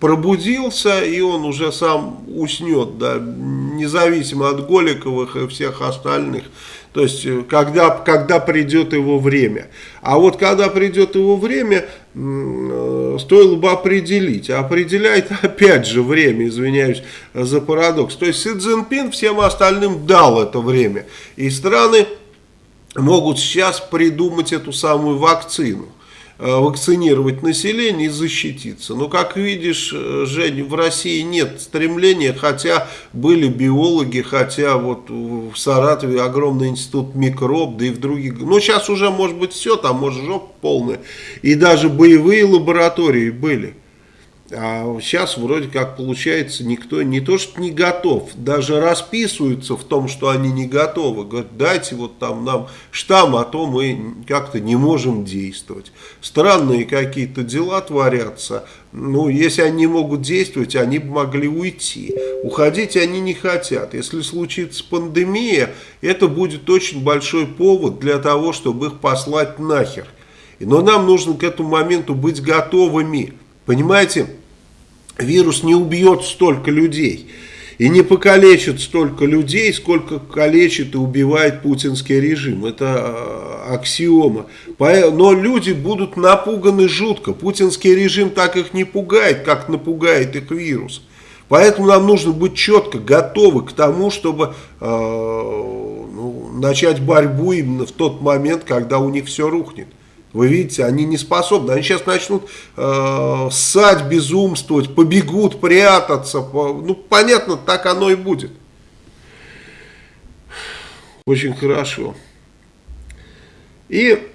пробудился, и он уже сам уснет, да, независимо от Голиковых и всех остальных. То есть, э, когда, когда придет его время. А вот когда придет его время, стоило бы определить. А определяет опять же время, извиняюсь за парадокс. То есть, Си Цзиньпин всем остальным дал это время. И страны могут сейчас придумать эту самую вакцину. Э, вакцинировать население и защититься. Но, как видишь, э, Жень, в России нет стремления, хотя были биологи, хотя вот в Саратове огромный институт микроб, да и в других. Но сейчас уже может быть все, там может жопа полная. И даже боевые лаборатории были. А сейчас вроде как получается никто не то что не готов, даже расписываются в том, что они не готовы. Говорят, дайте вот там нам штамм, а то мы как-то не можем действовать. Странные какие-то дела творятся. Ну, если они не могут действовать, они бы могли уйти. Уходить они не хотят. Если случится пандемия, это будет очень большой повод для того, чтобы их послать нахер. Но нам нужно к этому моменту быть готовыми. Понимаете, вирус не убьет столько людей и не покалечит столько людей, сколько калечит и убивает путинский режим. Это а, аксиома. Но люди будут напуганы жутко. Путинский режим так их не пугает, как напугает их вирус. Поэтому нам нужно быть четко готовы к тому, чтобы э, ну, начать борьбу именно в тот момент, когда у них все рухнет. Вы видите, они не способны. Они сейчас начнут э, ссать, безумствовать, побегут, прятаться. По, ну, понятно, так оно и будет. Очень хорошо. И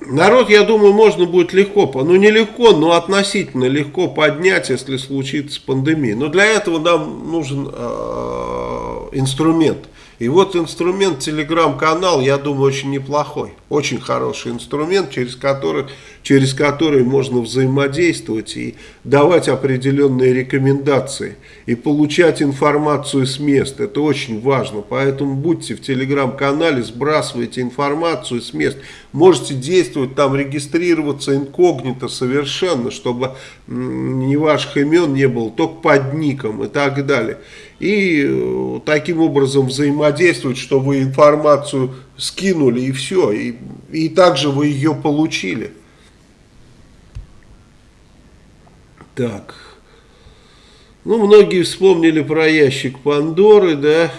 народ, я думаю, можно будет легко, ну не легко, но относительно легко поднять, если случится пандемия. Но для этого нам нужен э, инструмент. И вот инструмент телеграм-канал, я думаю, очень неплохой. Очень хороший инструмент, через который, через который можно взаимодействовать и давать определенные рекомендации. И получать информацию с мест. Это очень важно. Поэтому будьте в телеграм-канале, сбрасывайте информацию с мест. Можете действовать там, регистрироваться инкогнито совершенно, чтобы ни ваших имен не было, только под ником и так далее и э, таким образом взаимодействовать, что вы информацию скинули и все, и, и также вы ее получили. Так. Ну, многие вспомнили про ящик Пандоры, да,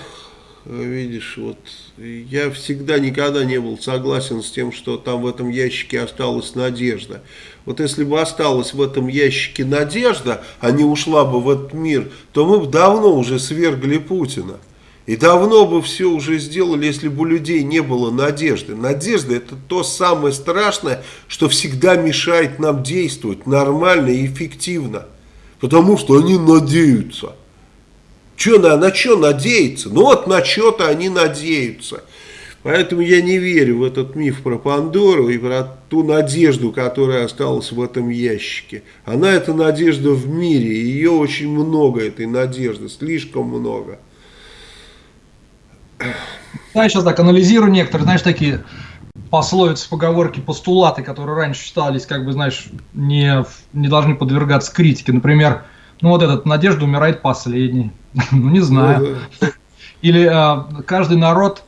видишь, вот я всегда никогда не был согласен с тем, что там в этом ящике осталась надежда. Вот если бы осталась в этом ящике надежда, а не ушла бы в этот мир, то мы бы давно уже свергли Путина. И давно бы все уже сделали, если бы у людей не было надежды. Надежда это то самое страшное, что всегда мешает нам действовать нормально и эффективно. Потому что они надеются. Че, на, на что надеяться? Ну вот на что-то они надеются. Поэтому я не верю в этот миф про Пандору и про ту надежду, которая осталась в этом ящике. Она это надежда в мире, ее очень много, этой надежды, слишком много. Я сейчас так анализирую некоторые, знаешь, такие пословицы, поговорки, постулаты, которые раньше считались, как бы, знаешь, не, не должны подвергаться критике. Например, ну вот этот «Надежда умирает последний». ну, не знаю. Или а, каждый народ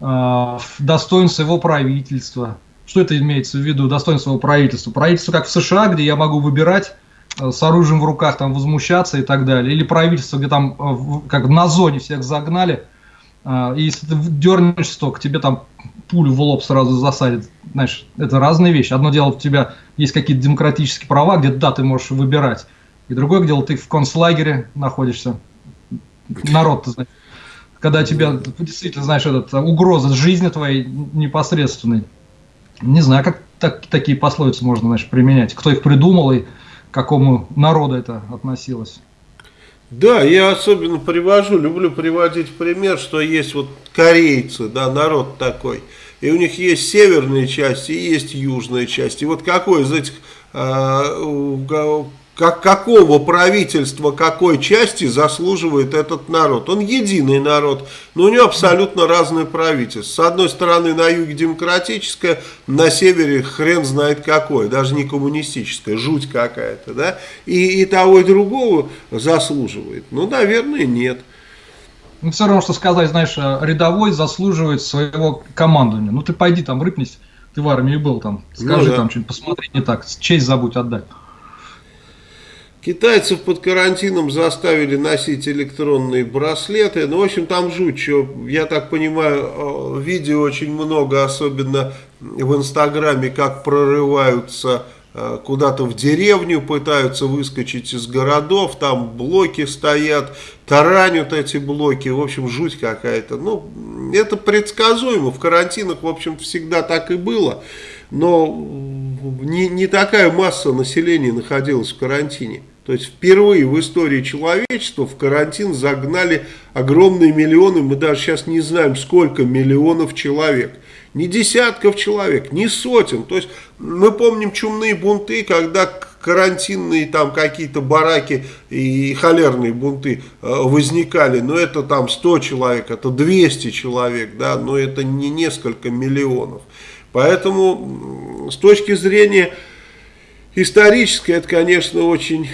а, достоинство его правительства. Что это имеется в виду, достоинство его правительства? Правительство, как в США, где я могу выбирать а, с оружием в руках, там, возмущаться и так далее. Или правительство, где там, как на зоне всех загнали, и если ты дернешься только, тебе там пулю в лоб сразу засадит. Знаешь, это разные вещи. Одно дело, у тебя есть какие-то демократические права, где да, ты можешь выбирать. И другое дело, ты в концлагере находишься. Народ, ты знаешь. Когда тебя действительно, знаешь, этот, угроза жизни твоей непосредственной. Не знаю, как так, такие пословицы можно, значит, применять. Кто их придумал и к какому народу это относилось. Да, я особенно привожу, люблю приводить пример, что есть вот корейцы, да, народ такой, и у них есть северные части и есть южные части. И вот какой из этих э, как, какого правительства, какой части заслуживает этот народ. Он единый народ, но у него абсолютно разное правительство. С одной стороны на юге демократическое, на севере хрен знает какое, даже не коммунистическое, жуть какая-то. Да? И, и того, и другого заслуживает. Ну, наверное, нет. Ну, все равно, что сказать, знаешь, э, рядовой заслуживает своего командования. Ну, ты пойди там рыпнись, ты в армии был там, скажи ну, да. там что-нибудь, посмотри не так, честь забудь отдать. Китайцев под карантином заставили носить электронные браслеты. Ну, в общем, там жуть. Что, я так понимаю, э, видео очень много, особенно в Инстаграме, как прорываются э, куда-то в деревню, пытаются выскочить из городов, там блоки стоят, таранят эти блоки, в общем, жуть какая-то. Ну, это предсказуемо, в карантинах, в общем, всегда так и было, но не, не такая масса населения находилась в карантине. То есть впервые в истории человечества в карантин загнали огромные миллионы, мы даже сейчас не знаем сколько миллионов человек. Не десятков человек, не сотен. То есть мы помним чумные бунты, когда карантинные там какие-то бараки и холерные бунты э, возникали, но это там 100 человек, это 200 человек, да, но это не несколько миллионов. Поэтому с точки зрения Историческая, это, конечно, очень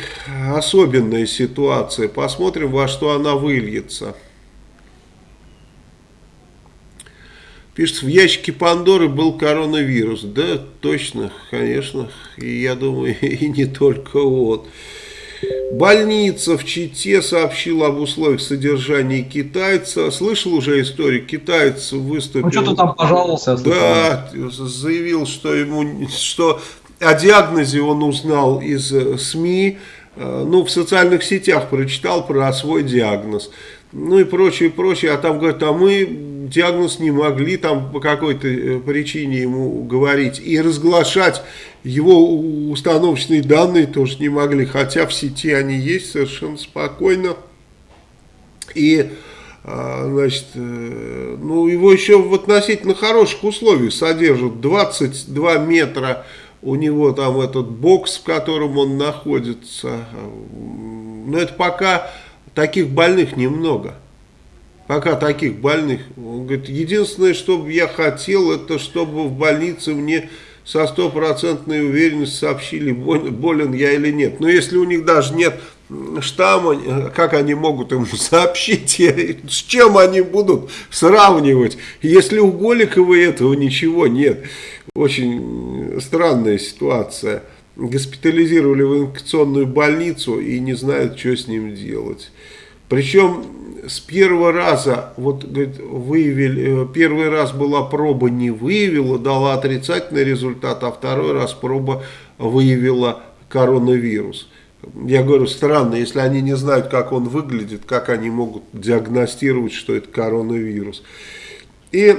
особенная ситуация. Посмотрим, во что она выльется. Пишется, в ящике Пандоры был коронавирус. Да, точно, конечно. И я думаю, и не только он. Больница в Чите сообщила об условиях содержания китайца. Слышал уже историю? Китаец выступил... Ну, что-то там пожаловался. Да, заявил, что ему... что о диагнозе он узнал из э, СМИ, э, ну, в социальных сетях прочитал про свой диагноз, ну и прочее, прочее. А там говорят, а мы диагноз не могли там по какой-то э, причине ему говорить. И разглашать его установочные данные тоже не могли, хотя в сети они есть совершенно спокойно. И значит, ну, его еще в относительно хороших условиях содержат 22 метра у него там этот бокс, в котором он находится. Но это пока таких больных немного. Пока таких больных. Он говорит, единственное, что я хотел, это чтобы в больнице мне со стопроцентной уверенностью сообщили, болен я или нет. Но если у них даже нет штамма, как они могут ему сообщить, с чем они будут сравнивать, если у Голикова этого ничего нет. Очень странная ситуация. Госпитализировали в инфекционную больницу и не знают, что с ним делать. Причем с первого раза, вот говорит, выявили, э, первый раз была проба не выявила, дала отрицательный результат, а второй раз проба выявила коронавирус. Я говорю, странно, если они не знают, как он выглядит, как они могут диагностировать, что это коронавирус. И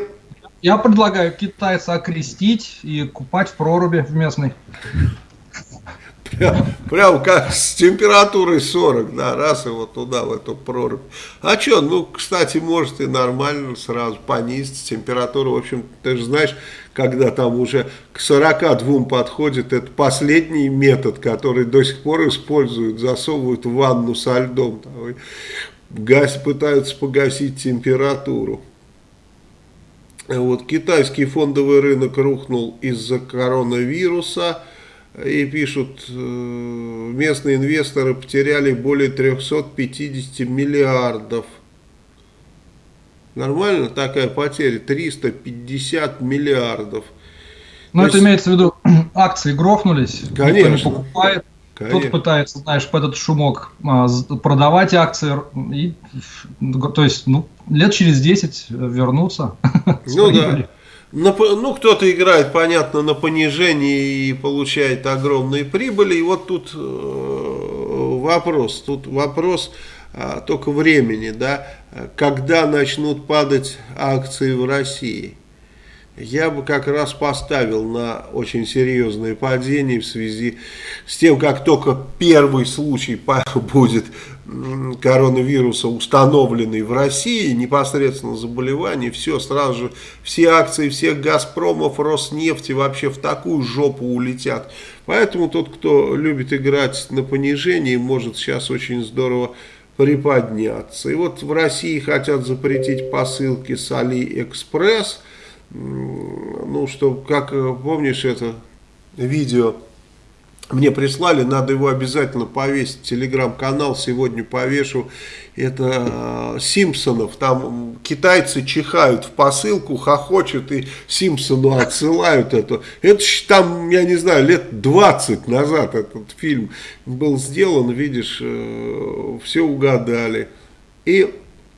я предлагаю китайца окрестить и купать в проруби в местной. Прям, прям как с температурой 40, да, раз его туда, в эту прорубь. А что, ну, кстати, может и нормально сразу понизить температуру. В общем, ты же знаешь, когда там уже к 42 подходит, это последний метод, который до сих пор используют, засовывают в ванну со льдом. Там, газ, пытаются погасить температуру. Вот, китайский фондовый рынок рухнул из-за коронавируса. И пишут, э, местные инвесторы потеряли более 350 миллиардов. Нормально такая потеря? 350 миллиардов. Ну, это есть... имеется в виду, акции грохнулись, Конечно. никто не покупает. Кто-то пытается, знаешь, под этот шумок а, продавать акции, и, то есть, ну, лет через 10 вернуться. Ну да. Ну, кто-то играет, понятно, на понижении и получает огромные прибыли. И вот тут э, вопрос, тут вопрос а, только времени, да, когда начнут падать акции в России я бы как раз поставил на очень серьезное падение в связи с тем, как только первый случай будет коронавируса установленный в России, непосредственно заболевание, все, сразу же все акции всех Газпромов, Роснефти вообще в такую жопу улетят. Поэтому тот, кто любит играть на понижении, может сейчас очень здорово приподняться. И вот в России хотят запретить посылки с Алиэкспресс, ну, что, как э, помнишь это видео, мне прислали, надо его обязательно повесить, телеграм-канал сегодня повешу, это э, Симпсонов, там китайцы чихают в посылку, хохочут и Симпсону отсылают это. Это там, я не знаю, лет 20 назад этот фильм был сделан, видишь, э, все угадали. И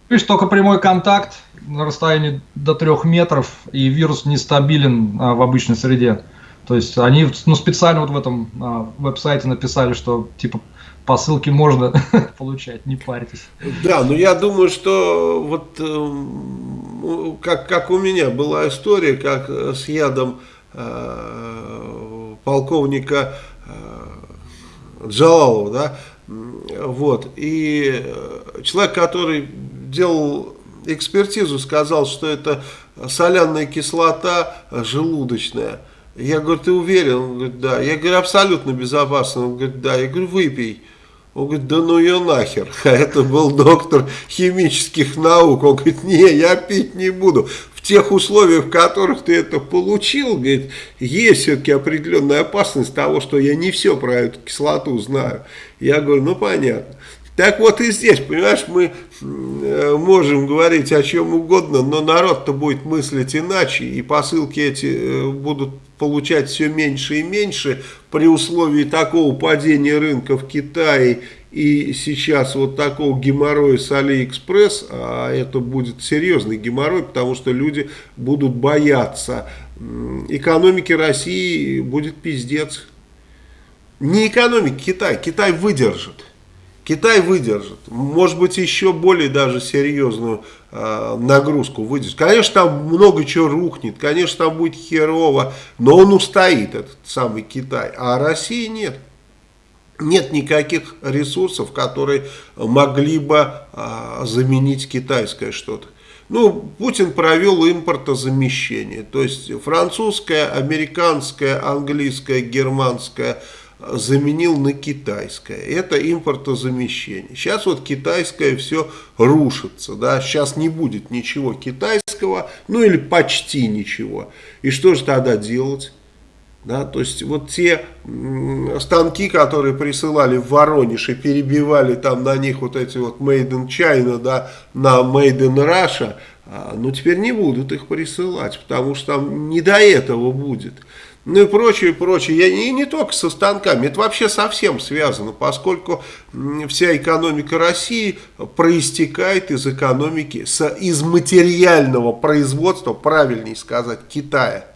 Видишь, только прямой контакт на расстоянии до трех метров, и вирус нестабилен а, в обычной среде. То есть они ну, специально вот в этом а, веб-сайте написали, что типа по ссылке можно получать, не парьтесь. Да, но я думаю, что вот э, как, как у меня была история, как с ядом э, полковника э, Джалалова, да, вот, и э, человек, который делал экспертизу, сказал, что это соляная кислота желудочная. Я говорю, ты уверен? Он говорит, да. Я говорю, абсолютно безопасно. Он говорит, да. Я говорю, выпей. Он говорит, да ну ее нахер. А это был доктор химических наук. Он говорит, не, я пить не буду. В тех условиях, в которых ты это получил, говорит, есть все-таки определенная опасность того, что я не все про эту кислоту знаю. Я говорю, ну понятно. Так вот и здесь, понимаешь, мы э, можем говорить о чем угодно, но народ-то будет мыслить иначе, и посылки эти э, будут получать все меньше и меньше при условии такого падения рынка в Китае и сейчас вот такого геморроя с Алиэкспресс, а это будет серьезный геморрой, потому что люди будут бояться. Экономики России будет пиздец. Не экономики Китая, Китай выдержит. Китай выдержит, может быть еще более даже серьезную нагрузку выдержит. Конечно там много чего рухнет, конечно там будет херово, но он устоит, этот самый Китай, а России нет. Нет никаких ресурсов, которые могли бы э, заменить китайское что-то. Ну, Путин провел импортозамещение, то есть французское, американское, английское, германское – заменил на китайское. Это импортозамещение. Сейчас вот китайское все рушится. Да? Сейчас не будет ничего китайского, ну или почти ничего. И что же тогда делать? Да, то есть вот те станки, которые присылали в Воронеж и перебивали там на них вот эти вот Made in China, да, на Made in Russia, а, ну теперь не будут их присылать, потому что там не до этого будет ну и прочее, прочее. И не только со станками, это вообще совсем связано, поскольку вся экономика России проистекает из экономики, из материального производства, правильнее сказать, Китая.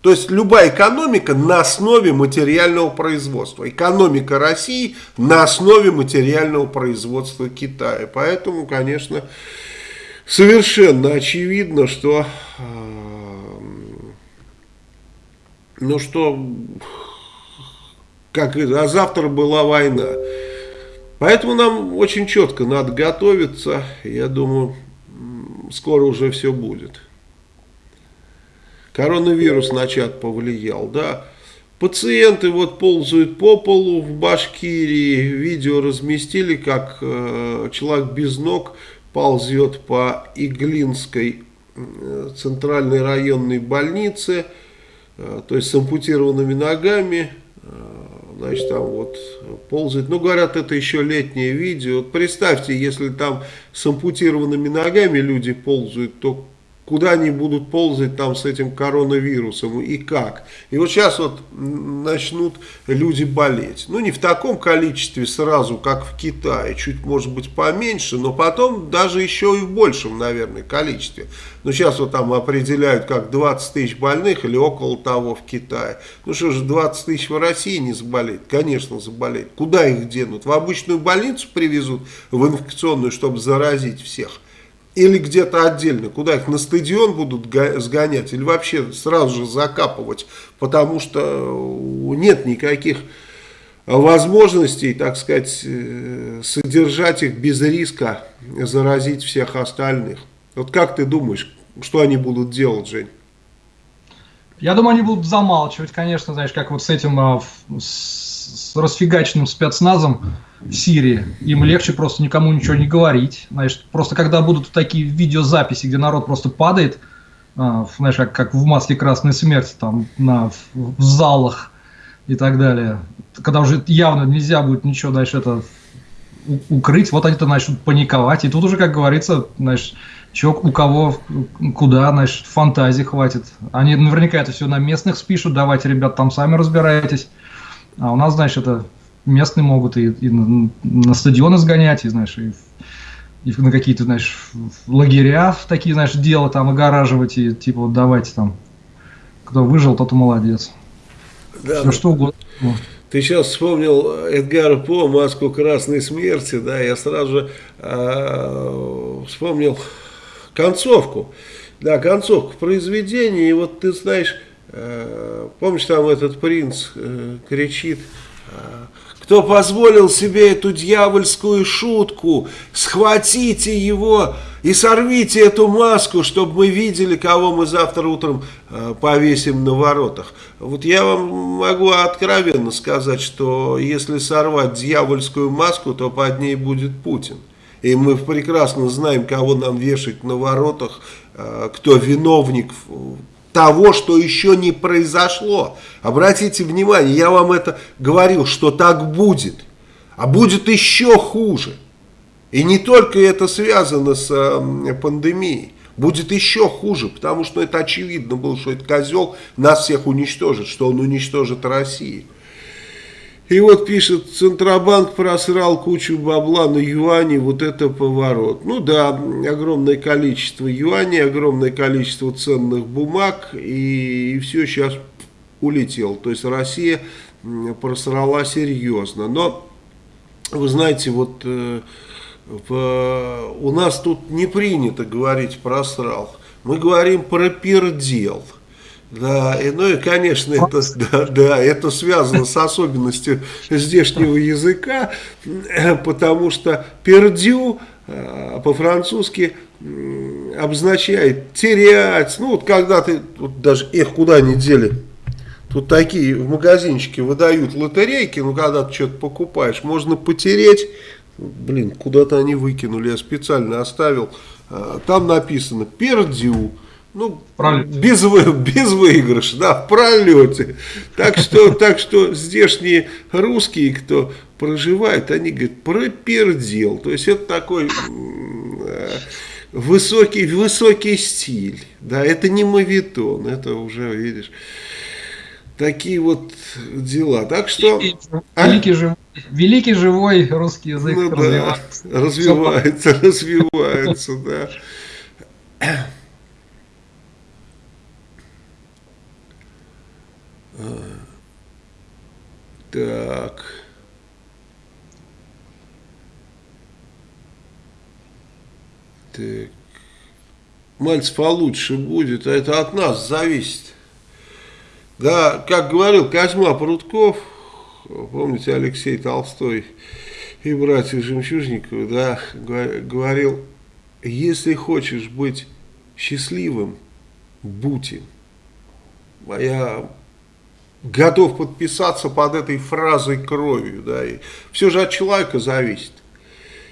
То есть любая экономика на основе материального производства. Экономика России на основе материального производства Китая. Поэтому, конечно, совершенно очевидно, что а, ну что, как а завтра была война. Поэтому нам очень четко надо готовиться. Я думаю, скоро уже все будет. Коронавирус на чат повлиял, да. Пациенты вот ползают по полу в Башкирии. Видео разместили, как э, человек без ног ползет по Иглинской э, центральной районной больнице. Э, то есть с ампутированными ногами, э, значит, там вот ползает. Ну, говорят, это еще летнее видео. Вот представьте, если там с ампутированными ногами люди ползают, то куда они будут ползать там с этим коронавирусом и как. И вот сейчас вот начнут люди болеть. Ну, не в таком количестве сразу, как в Китае, чуть, может быть, поменьше, но потом даже еще и в большем, наверное, количестве. Но сейчас вот там определяют, как 20 тысяч больных или около того в Китае. Ну что же, 20 тысяч в России не заболеет? Конечно, заболеет. Куда их денут? В обычную больницу привезут, в инфекционную, чтобы заразить всех. Или где-то отдельно, куда их на стадион будут сгонять, или вообще сразу же закапывать, потому что э, нет никаких возможностей, так сказать, э, содержать их без риска заразить всех остальных. Вот как ты думаешь, что они будут делать, Жень? Я думаю, они будут замалчивать, конечно, знаешь, как вот с этим, а, с расфигаченным спецназом, Сирии. Им легче просто никому ничего не говорить. Знаешь, просто когда будут такие видеозаписи, где народ просто падает, а, знаешь, как, как в масле красной смерти, там, на, в, в залах и так далее. Когда уже явно нельзя будет ничего дальше это укрыть, вот они-то начнут паниковать. И тут уже, как говорится, знаешь, чё, у кого, куда, значит, фантазии хватит. Они наверняка это все на местных спишут, давайте, ребят, там сами разбирайтесь. А у нас, значит, это местные могут и, и на, стадионы сгонять, и, знаешь, и, и на какие-то, знаешь, лагеря такие, знаешь, дела там огораживать, и типа вот давайте там, кто выжил, тот и молодец. Да, Все что угодно. Ты сейчас вспомнил Эдгара По «Маску красной смерти», да, я сразу же э, вспомнил концовку. Да, концовку произведения, и вот ты знаешь, э, помнишь, там этот принц э, кричит, э, кто позволил себе эту дьявольскую шутку, схватите его и сорвите эту маску, чтобы мы видели, кого мы завтра утром э, повесим на воротах. Вот я вам могу откровенно сказать, что если сорвать дьявольскую маску, то под ней будет Путин. И мы прекрасно знаем, кого нам вешать на воротах, э, кто виновник того, что еще не произошло. Обратите внимание, я вам это говорил, что так будет. А будет еще хуже. И не только это связано с э, пандемией. Будет еще хуже, потому что это очевидно было, что этот козел нас всех уничтожит, что он уничтожит Россию. И вот пишет, Центробанк просрал кучу бабла на юани, вот это поворот. Ну да, огромное количество юаней, огромное количество ценных бумаг, и, и все сейчас улетел. То есть Россия просрала серьезно. Но, вы знаете, вот э, в, у нас тут не принято говорить просрал. Мы говорим про пердел. Да, и, ну и, конечно, это, да, да, это связано с особенностью здешнего языка, потому что пердю э, по-французски обозначает терять. Ну, вот когда ты, вот даже их куда не дели, тут такие в магазинчике выдают лотерейки, ну, когда ты что-то покупаешь, можно потереть, блин, куда-то они выкинули, я специально оставил, э, там написано пердю. Ну, без, вы, без выигрыша, да, в пролете. Так что, так что здешние русские, кто проживает, они говорят, пропердел. То есть это такой э, высокий, высокий стиль. Да, это не мавитон, это уже, видишь, такие вот дела. Так что... Великий, а? живой, великий живой русский язык ну, развивается. Да, развивается, развивается, да. Так. Так. Мальцев получше будет, а это от нас зависит. Да, как говорил Козьма Прутков, помните Алексей Толстой и братья Жемчужниковы, да, говорил, если хочешь быть счастливым, будь им. Моя готов подписаться под этой фразой кровью. Да, и все же от человека зависит.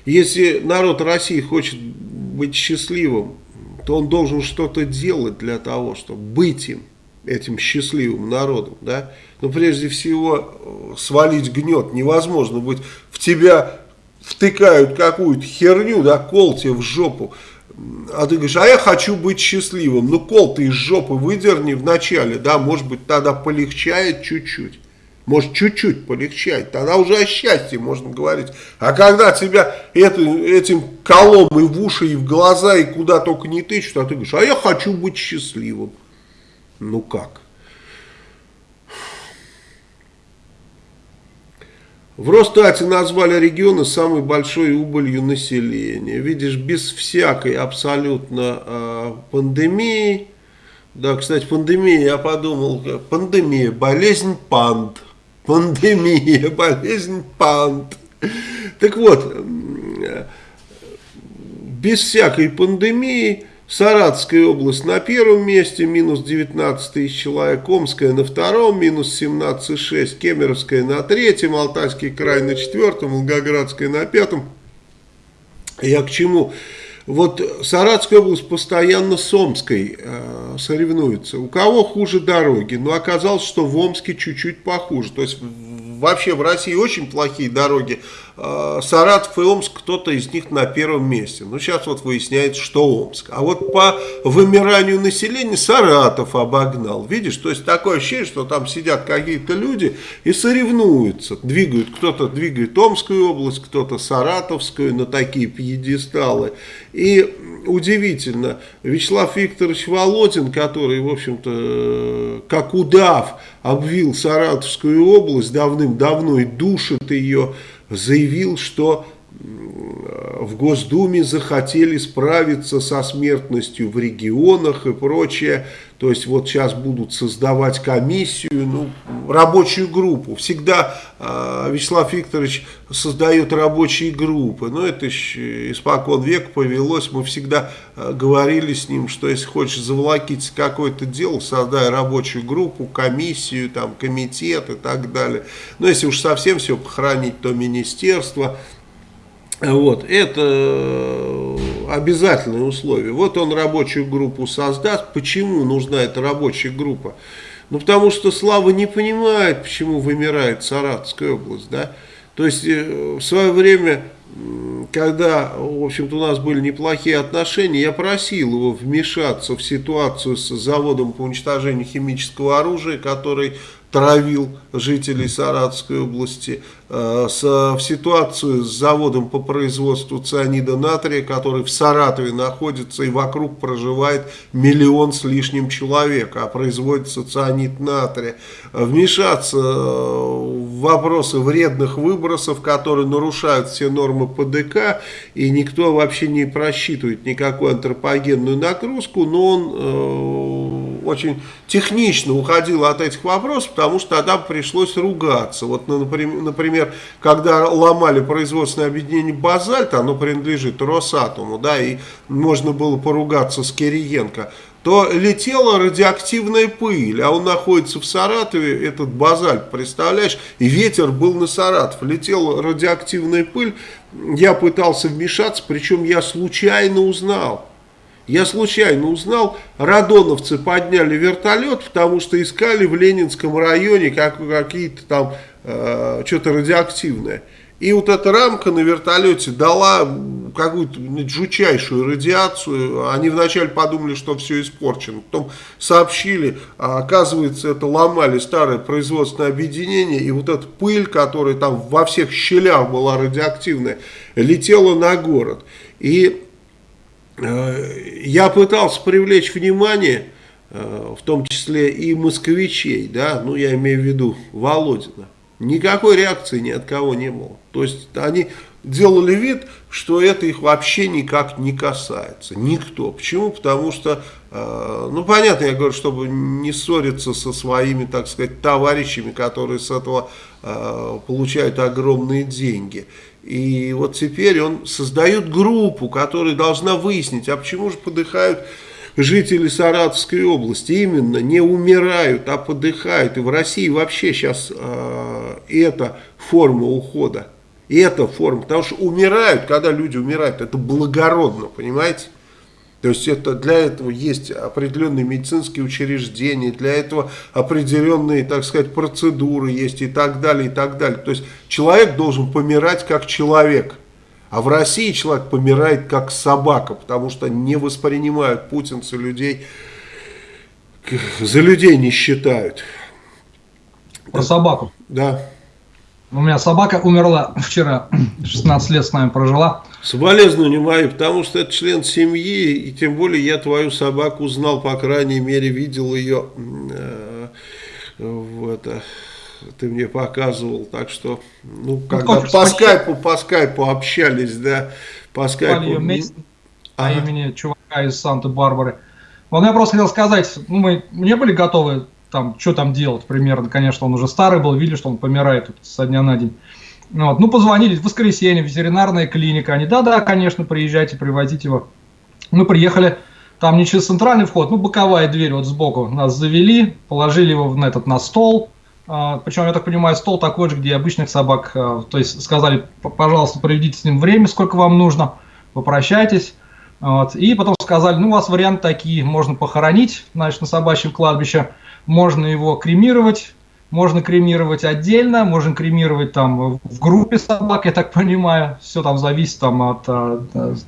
Если народ России хочет быть счастливым, то он должен что-то делать для того, чтобы быть им, этим счастливым народом. Да? Но прежде всего свалить гнет невозможно быть. В тебя втыкают какую-то херню, да, кол тебе в жопу, а ты говоришь, а я хочу быть счастливым. Ну, кол ты из жопы выдерни в начале, да, может быть, тогда полегчает чуть-чуть. Может, чуть-чуть полегчает, тогда уже о счастье можно говорить. А когда тебя это, этим колом и в уши, и в глаза, и куда только не тычут, а ты говоришь, а я хочу быть счастливым. Ну как? В Росстате назвали регионы самой большой убылью населения. Видишь, без всякой абсолютно э, пандемии. Да, кстати, пандемия, я подумал, пандемия, болезнь панд. Пандемия, болезнь панд. Так вот, без всякой пандемии Саратская область на первом месте, минус 19 тысяч человек, Омская на втором, минус 17,6, Кемеровская на третьем, Алтайский край на четвертом, Волгоградская на пятом. Я к чему? Вот Саратская область постоянно с Омской э, соревнуется. У кого хуже дороги? Но оказалось, что в Омске чуть-чуть похуже. То есть вообще в России очень плохие дороги. А, Саратов и Омск, кто-то из них на первом месте. Ну, сейчас вот выясняется, что Омск. А вот по вымиранию населения Саратов обогнал. Видишь, то есть такое ощущение, что там сидят какие-то люди и соревнуются. Двигают, кто-то двигает Омскую область, кто-то Саратовскую на такие пьедесталы. И удивительно, Вячеслав Викторович Володин, который, в общем-то, как удав, обвил Саратовскую область давным-давно и душит ее, заявил, что в Госдуме захотели справиться со смертностью в регионах и прочее. То есть вот сейчас будут создавать комиссию, ну, рабочую группу. Всегда э, Вячеслав Викторович создает рабочие группы. Но это еще испокон век повелось. Мы всегда э, говорили с ним, что если хочешь заволокить какое-то дело, создай рабочую группу, комиссию, там, комитет и так далее. Но если уж совсем все похоронить, то министерство вот, это обязательное условие. Вот он рабочую группу создаст. Почему нужна эта рабочая группа? Ну, потому что Слава не понимает, почему вымирает Саратовская область, да. То есть, э, в свое время, когда, в общем-то, у нас были неплохие отношения, я просил его вмешаться в ситуацию с заводом по уничтожению химического оружия, который травил жителей Саратовской области, э, с, в ситуацию с заводом по производству цианида натрия, который в Саратове находится и вокруг проживает миллион с лишним человек, а производится цианид натрия. Вмешаться э, в вопросы вредных выбросов, которые нарушают все нормы ПДК, и никто вообще не просчитывает никакую антропогенную нагрузку, но он э, очень технично уходил от этих вопросов, потому что тогда пришлось ругаться. Вот, ну, например, когда ломали производственное объединение «Базальт», оно принадлежит Росатому, да, и можно было поругаться с Кириенко, то летела радиоактивная пыль, а он находится в Саратове, этот базальт, представляешь, и ветер был на Саратов, летела радиоактивная пыль, я пытался вмешаться, причем я случайно узнал, я случайно узнал, радоновцы подняли вертолет, потому что искали в Ленинском районе как, какие-то там, э, что-то радиоактивное. И вот эта рамка на вертолете дала какую-то жучайшую радиацию. Они вначале подумали, что все испорчено. Потом сообщили, а оказывается, это ломали старое производственное объединение. И вот эта пыль, которая там во всех щелях была радиоактивная, летела на город. И я пытался привлечь внимание, э, в том числе и москвичей, да, ну я имею в виду Володина. Никакой реакции ни от кого не было. То есть они делали вид, что это их вообще никак не касается. Никто. Почему? Потому что, э, ну понятно, я говорю, чтобы не ссориться со своими, так сказать, товарищами, которые с этого получают огромные деньги. И вот теперь он создает группу, которая должна выяснить, а почему же подыхают жители Саратовской области. Именно не умирают, а подыхают. И в России вообще сейчас э, это форма ухода. И это форма, потому что умирают, когда люди умирают, это благородно, понимаете? То есть это, для этого есть определенные медицинские учреждения, для этого определенные, так сказать, процедуры есть и так далее, и так далее. То есть человек должен помирать как человек, А в России человек помирает как собака, потому что не воспринимают путинцы людей, за людей не считают. Про собаку. Да. У меня собака умерла вчера, 16 лет с нами прожила. Соболезнования мои, потому что это член семьи, и тем более я твою собаку знал, по крайней мере, видел ее э, в это, ты мне показывал, так что, ну, ну когда ну, по скайпу, по скайпу общались, да, по скайпу. Ее Мейсон, ага. по имени чувака из Санта-Барбары. Вот я просто хотел сказать, ну, мы не были готовы там, что там делать примерно, конечно, он уже старый был, видели, что он помирает тут со дня на день. Вот. Ну, позвонили в воскресенье, ветеринарная клиника, они, да-да, конечно, приезжайте, привозите его. Мы приехали, там не через центральный вход, ну, боковая дверь вот сбоку нас завели, положили его на этот, на стол, а, причем, я так понимаю, стол такой же, где обычных собак, а, то есть сказали, пожалуйста, проведите с ним время, сколько вам нужно, попрощайтесь, вот. И потом сказали, ну, у вас варианты такие, можно похоронить, значит, на собачьем кладбище, можно его кремировать, можно кремировать отдельно, можно кремировать там в группе собак, я так понимаю. Все там зависит там, от, от, от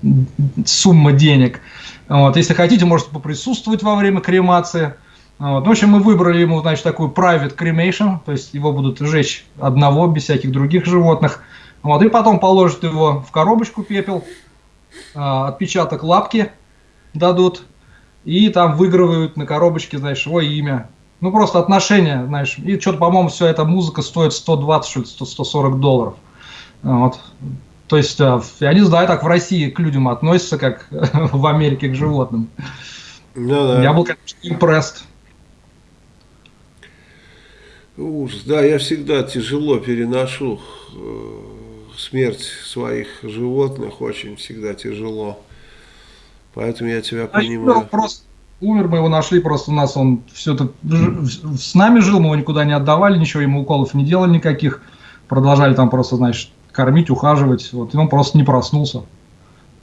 суммы денег. Вот. Если хотите, можете поприсутствовать во время кремации. Вот. В общем, мы выбрали ему, значит, такую private cremation, то есть его будут сжечь одного, без всяких других животных. Вот. И потом положат его в коробочку пепел, а, отпечаток лапки дадут, и там выигрывают на коробочке, знаешь, его имя, ну, просто отношения, знаешь. И что-то, по-моему, все эта музыка стоит 120, что ли, 140 долларов. Вот. То есть, э, я не знаю, так в России к людям относятся, как в Америке к животным. Ну, да. Я был, конечно, импресс. Ужас. Да, я всегда тяжело переношу э, смерть своих животных, очень всегда тяжело. Поэтому я тебя а понимаю. Просто умер, мы его нашли, просто у нас он все это с нами жил, мы его никуда не отдавали, ничего ему уколов не делали никаких, продолжали там просто, значит, кормить, ухаживать, вот, и он просто не проснулся,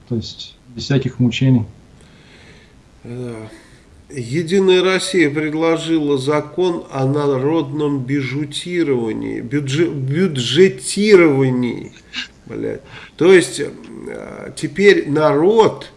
то есть без всяких мучений. Единая Россия предложила закон о народном бюджетировании, бюджет, бюджетировании, блядь. То есть э, теперь народ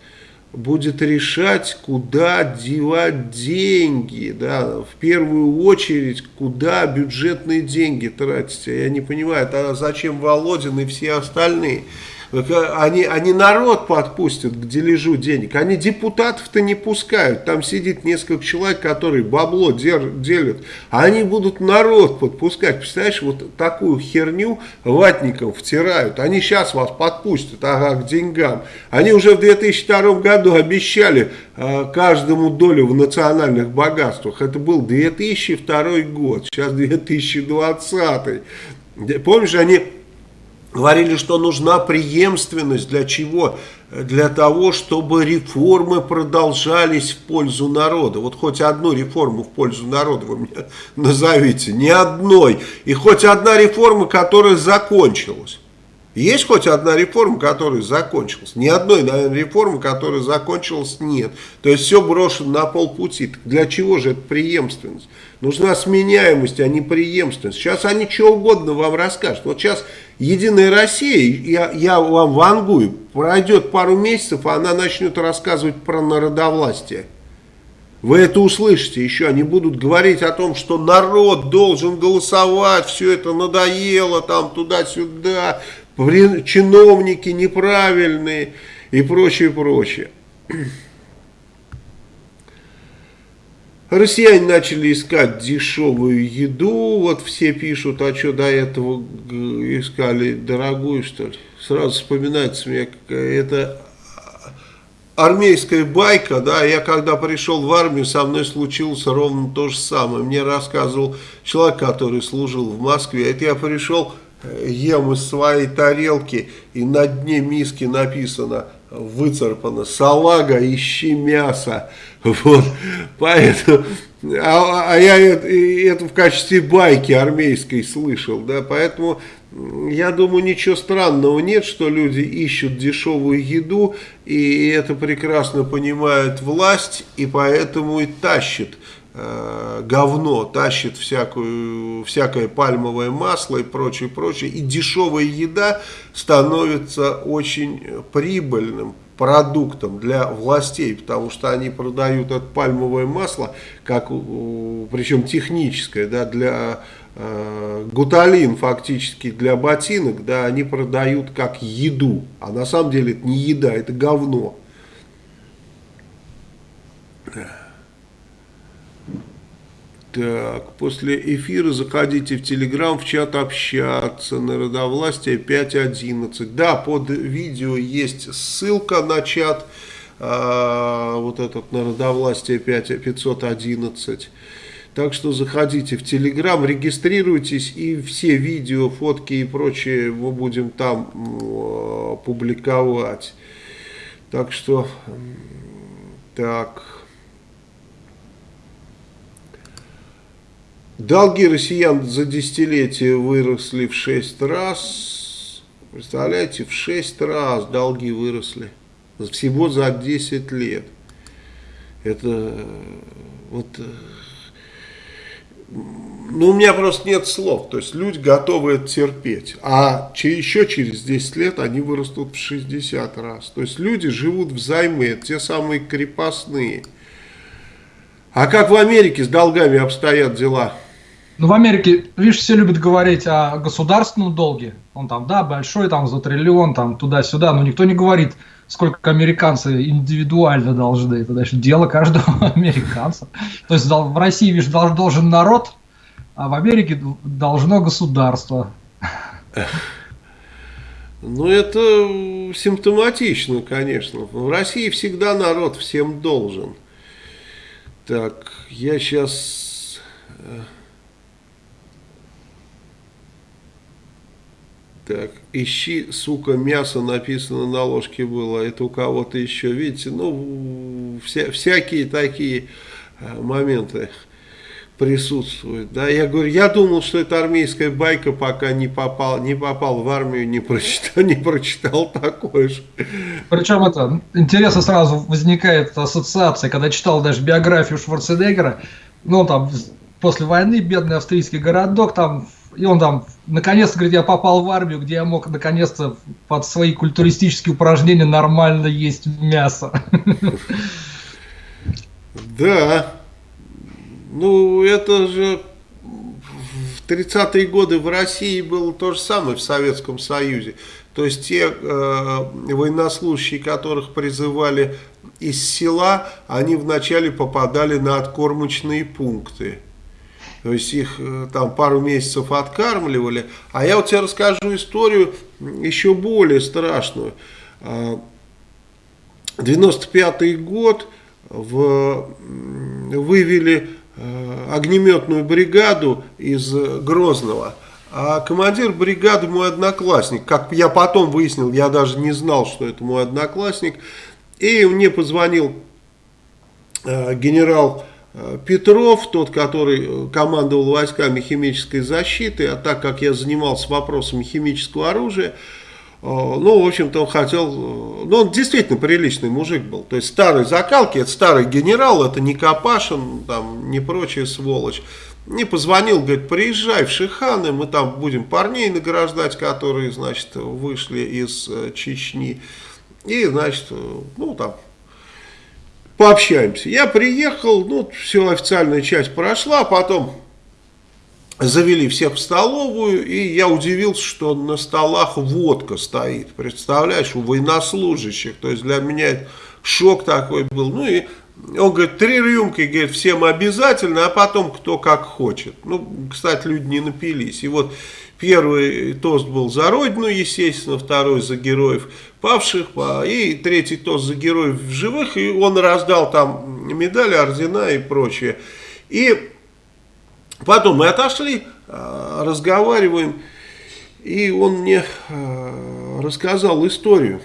будет решать, куда девать деньги, да, в первую очередь, куда бюджетные деньги тратить. Я не понимаю, а зачем Володин и все остальные? Они, они народ подпустят к дележу денег. Они депутатов-то не пускают. Там сидит несколько человек, которые бабло делят. А они будут народ подпускать. Представляешь, вот такую херню ватникам втирают. Они сейчас вас подпустят ага, к деньгам. Они уже в 2002 году обещали э, каждому долю в национальных богатствах. Это был 2002 год. Сейчас 2020. Помнишь, они Говорили, что нужна преемственность. Для чего? Для того, чтобы реформы продолжались в пользу народа. Вот хоть одну реформу в пользу народа вы мне назовите. Ни одной. И хоть одна реформа, которая закончилась. Есть хоть одна реформа, которая закончилась? Ни одной, наверное, реформы, которая закончилась, нет. То есть все брошено на полпути. Для чего же это преемственность? Нужна сменяемость, а не преемственность. Сейчас они что угодно вам расскажут. Вот сейчас Единая Россия, я, я вам вангую, пройдет пару месяцев, а она начнет рассказывать про народовластие. Вы это услышите еще, они будут говорить о том, что народ должен голосовать, все это надоело, там туда-сюда, чиновники неправильные и прочее, прочее. Россияне начали искать дешевую еду, вот все пишут, а что до этого искали дорогую, что ли? Сразу вспоминается мне, это армейская байка, да, я когда пришел в армию, со мной случилось ровно то же самое. Мне рассказывал человек, который служил в Москве, это я пришел, э, ем из своей тарелки, и на дне миски написано выцарпано салага, ищи мясо. Вот, поэтому, а, а я это, это в качестве байки армейской слышал, да, поэтому я думаю, ничего странного нет, что люди ищут дешевую еду, и это прекрасно понимает власть, и поэтому и тащит э, говно, тащит всякую, всякое пальмовое масло и прочее, прочее. И дешевая еда становится очень прибыльным продуктом для властей, потому что они продают это пальмовое масло, как, причем техническое, да, для э, гуталин фактически для ботинок, да, они продают как еду, а на самом деле это не еда, это говно. Так, после эфира заходите в Телеграм, в чат общаться, народовластие 5.11. Да, под видео есть ссылка на чат, а, вот этот народовластие 5, 511. Так что заходите в Телеграм, регистрируйтесь и все видео, фотки и прочее мы будем там публиковать. Так что, так... Долги россиян за десятилетие выросли в 6 раз. Представляете, в 6 раз долги выросли. Всего за 10 лет. Это вот... Ну, у меня просто нет слов. То есть люди готовы это терпеть. А еще через 10 лет они вырастут в 60 раз. То есть люди живут взаймы. Это те самые крепостные. А как в Америке с долгами обстоят дела? Ну, в Америке, видишь, все любят говорить о государственном долге. Он там, да, большой, там, за триллион, там, туда-сюда, но никто не говорит, сколько американцы индивидуально должны. Это, значит, дело каждого американца. То есть в России, видишь, должен народ, а в Америке должно государство. Ну, это симптоматично, конечно. В России всегда народ всем должен. Так, я сейчас... Так, ищи, сука, мясо написано на ложке было, это у кого-то еще, видите, ну, вся, всякие такие э, моменты присутствуют. Да, я говорю, я думал, что это армейская байка, пока не попал, не попал в армию, не прочитал, не прочитал такое же. Причем это интересно сразу возникает ассоциация, когда читал даже биографию Шварценеггера, ну там после войны бедный австрийский городок, там и он там, наконец-то, говорит, я попал в армию, где я мог, наконец-то, под свои культуристические упражнения нормально есть мясо. Да. Ну, это же в 30-е годы в России было то же самое в Советском Союзе. То есть те э, военнослужащие, которых призывали из села, они вначале попадали на откормочные пункты. То есть их э, там пару месяцев откармливали. А я вот тебе расскажу историю еще более страшную. 95 а, год в, вывели э, огнеметную бригаду из Грозного. А командир бригады мой одноклассник. Как я потом выяснил, я даже не знал, что это мой одноклассник. И мне позвонил э, генерал Петров, тот, который э, командовал войсками химической защиты, а так как я занимался вопросами химического оружия, э, ну, в общем-то, он хотел, ну, он действительно приличный мужик был, то есть старый закалки, это старый генерал, это не Капашин, там, не прочая сволочь, не позвонил, говорит, приезжай в Шиханы, мы там будем парней награждать, которые, значит, вышли из Чечни, и, значит, ну, там, пообщаемся. Я приехал, ну, все, официальная часть прошла, потом завели всех в столовую, и я удивился, что на столах водка стоит, представляешь, у военнослужащих, то есть для меня шок такой был, ну и он говорит, три рюмки, говорит, всем обязательно, а потом кто как хочет. Ну, кстати, люди не напились. И вот первый тост был за Родину, естественно, второй за героев павших, и третий тост за героев живых, и он раздал там медали, ордена и прочее. И потом мы отошли, а, разговариваем, и он мне а, рассказал историю.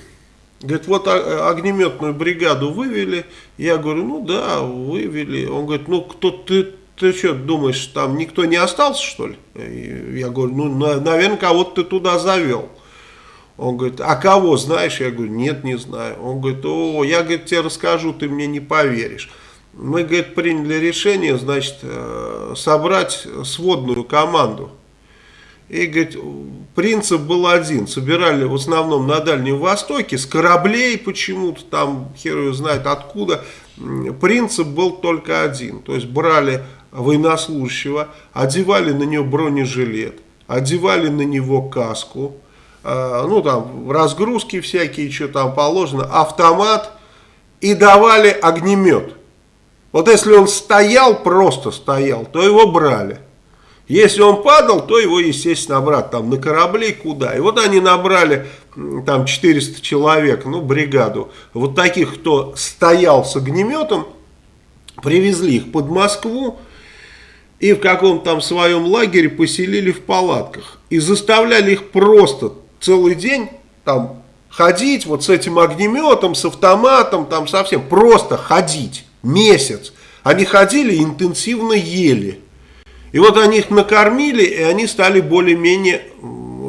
Говорит, вот огнеметную бригаду вывели. Я говорю, ну да, вывели. Он говорит, ну кто ты, ты что думаешь, там никто не остался, что ли? Я говорю, ну, наверное, кого-то ты туда завел. Он говорит, а кого знаешь? Я говорю, нет, не знаю. Он говорит, о, я говорит, тебе расскажу, ты мне не поверишь. мы, говорит, приняли решение, значит, э, собрать сводную команду. И, говорит, принцип был один. Собирали в основном на Дальнем Востоке, с кораблей почему-то, там хер знает откуда. Принцип был только один. То есть брали военнослужащего, одевали на него бронежилет, одевали на него каску, э, ну там разгрузки всякие, что там положено, автомат и давали огнемет. Вот если он стоял, просто стоял, то его брали. Если он падал, то его, естественно, обратно там на корабли куда. И вот они набрали там 400 человек, ну, бригаду. Вот таких, кто стоял с огнеметом, привезли их под Москву и в каком-то там своем лагере поселили в палатках. И заставляли их просто целый день там ходить вот с этим огнеметом, с автоматом, там совсем просто ходить месяц. Они ходили интенсивно ели. И вот они их накормили, и они стали более-менее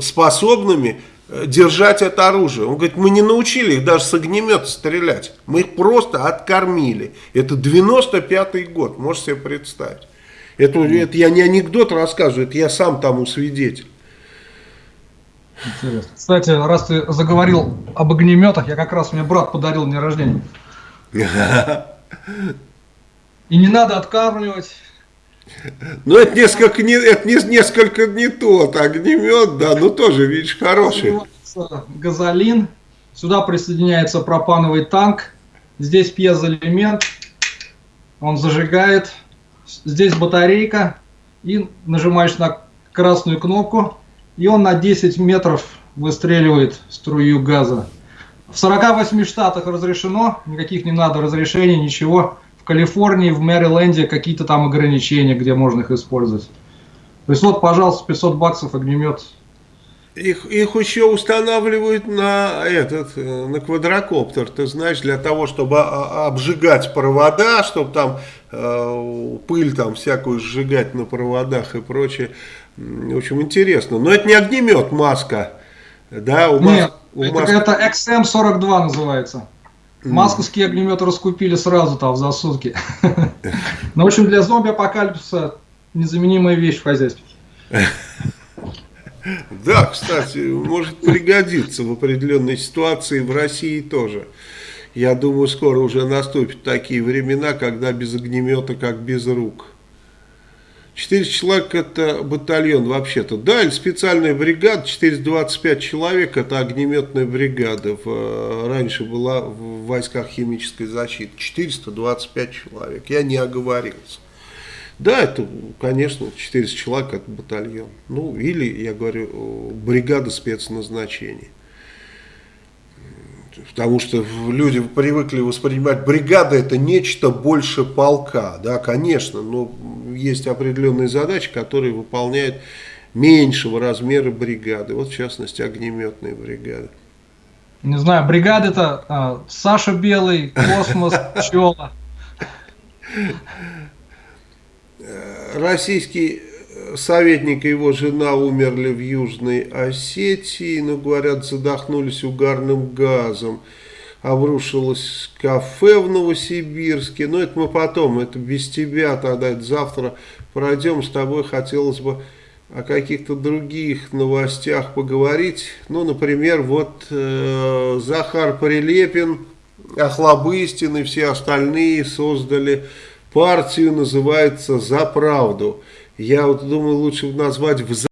способными э, держать это оружие. Он говорит, мы не научили их даже с огнемета стрелять. Мы их просто откормили. Это 95-й год, можете себе представить. Это, это я не анекдот рассказываю, это я сам тому свидетель. Интересно. Кстати, раз ты заговорил об огнеметах, я как раз мне брат подарил день рождения. И не надо откармливать. Ну, это несколько не, это не, несколько не тот огнемет, да, но тоже, видишь, хороший. Газолин. Сюда присоединяется пропановый танк. Здесь пьезоэлемент. Он зажигает. Здесь батарейка. И нажимаешь на красную кнопку. И он на 10 метров выстреливает струю газа. В 48 штатах разрешено, никаких не надо разрешений, ничего. В Калифорнии, в Мэриленде какие-то там ограничения, где можно их использовать. То есть вот, пожалуйста, 500 баксов огнемет. Их, их еще устанавливают на этот, на квадрокоптер, ты знаешь, для того, чтобы обжигать провода, чтобы там э, пыль там всякую сжигать на проводах и прочее. В общем, интересно. Но это не огнемет маска. Да, у Нет, у это, Маск... это XM42 называется. Масковские огнеметы раскупили сразу там за сутки. Ну, в общем, для зомби-апокалипсиса незаменимая вещь в хозяйстве. Да, кстати, может пригодиться в определенной ситуации в России тоже. Я думаю, скоро уже наступят такие времена, когда без огнемета, как без рук. 400 человек это батальон вообще-то. Да, или специальная бригада, 425 человек это огнеметная бригада. В, э, раньше была в войсках химической защиты. 425 человек. Я не оговорился. Да, это, конечно, 400 человек это батальон. Ну, или, я говорю, бригада спецназначения. Потому что люди привыкли воспринимать бригада это нечто больше полка. Да, конечно, но есть определенные задачи, которые выполняют меньшего размера бригады. Вот в частности огнеметные бригады. Не знаю, бригада это а, Саша Белый, Космос, Пчела. Российский советник и его жена умерли в Южной Осетии, но, говорят, задохнулись угарным газом. Обрушилось кафе в Новосибирске, но это мы потом, это без тебя тогда, это завтра пройдем с тобой, хотелось бы о каких-то других новостях поговорить. Ну, например, вот э, Захар Прилепин, Охлобыстин и все остальные создали партию, называется «За правду». Я вот думаю, лучше назвать в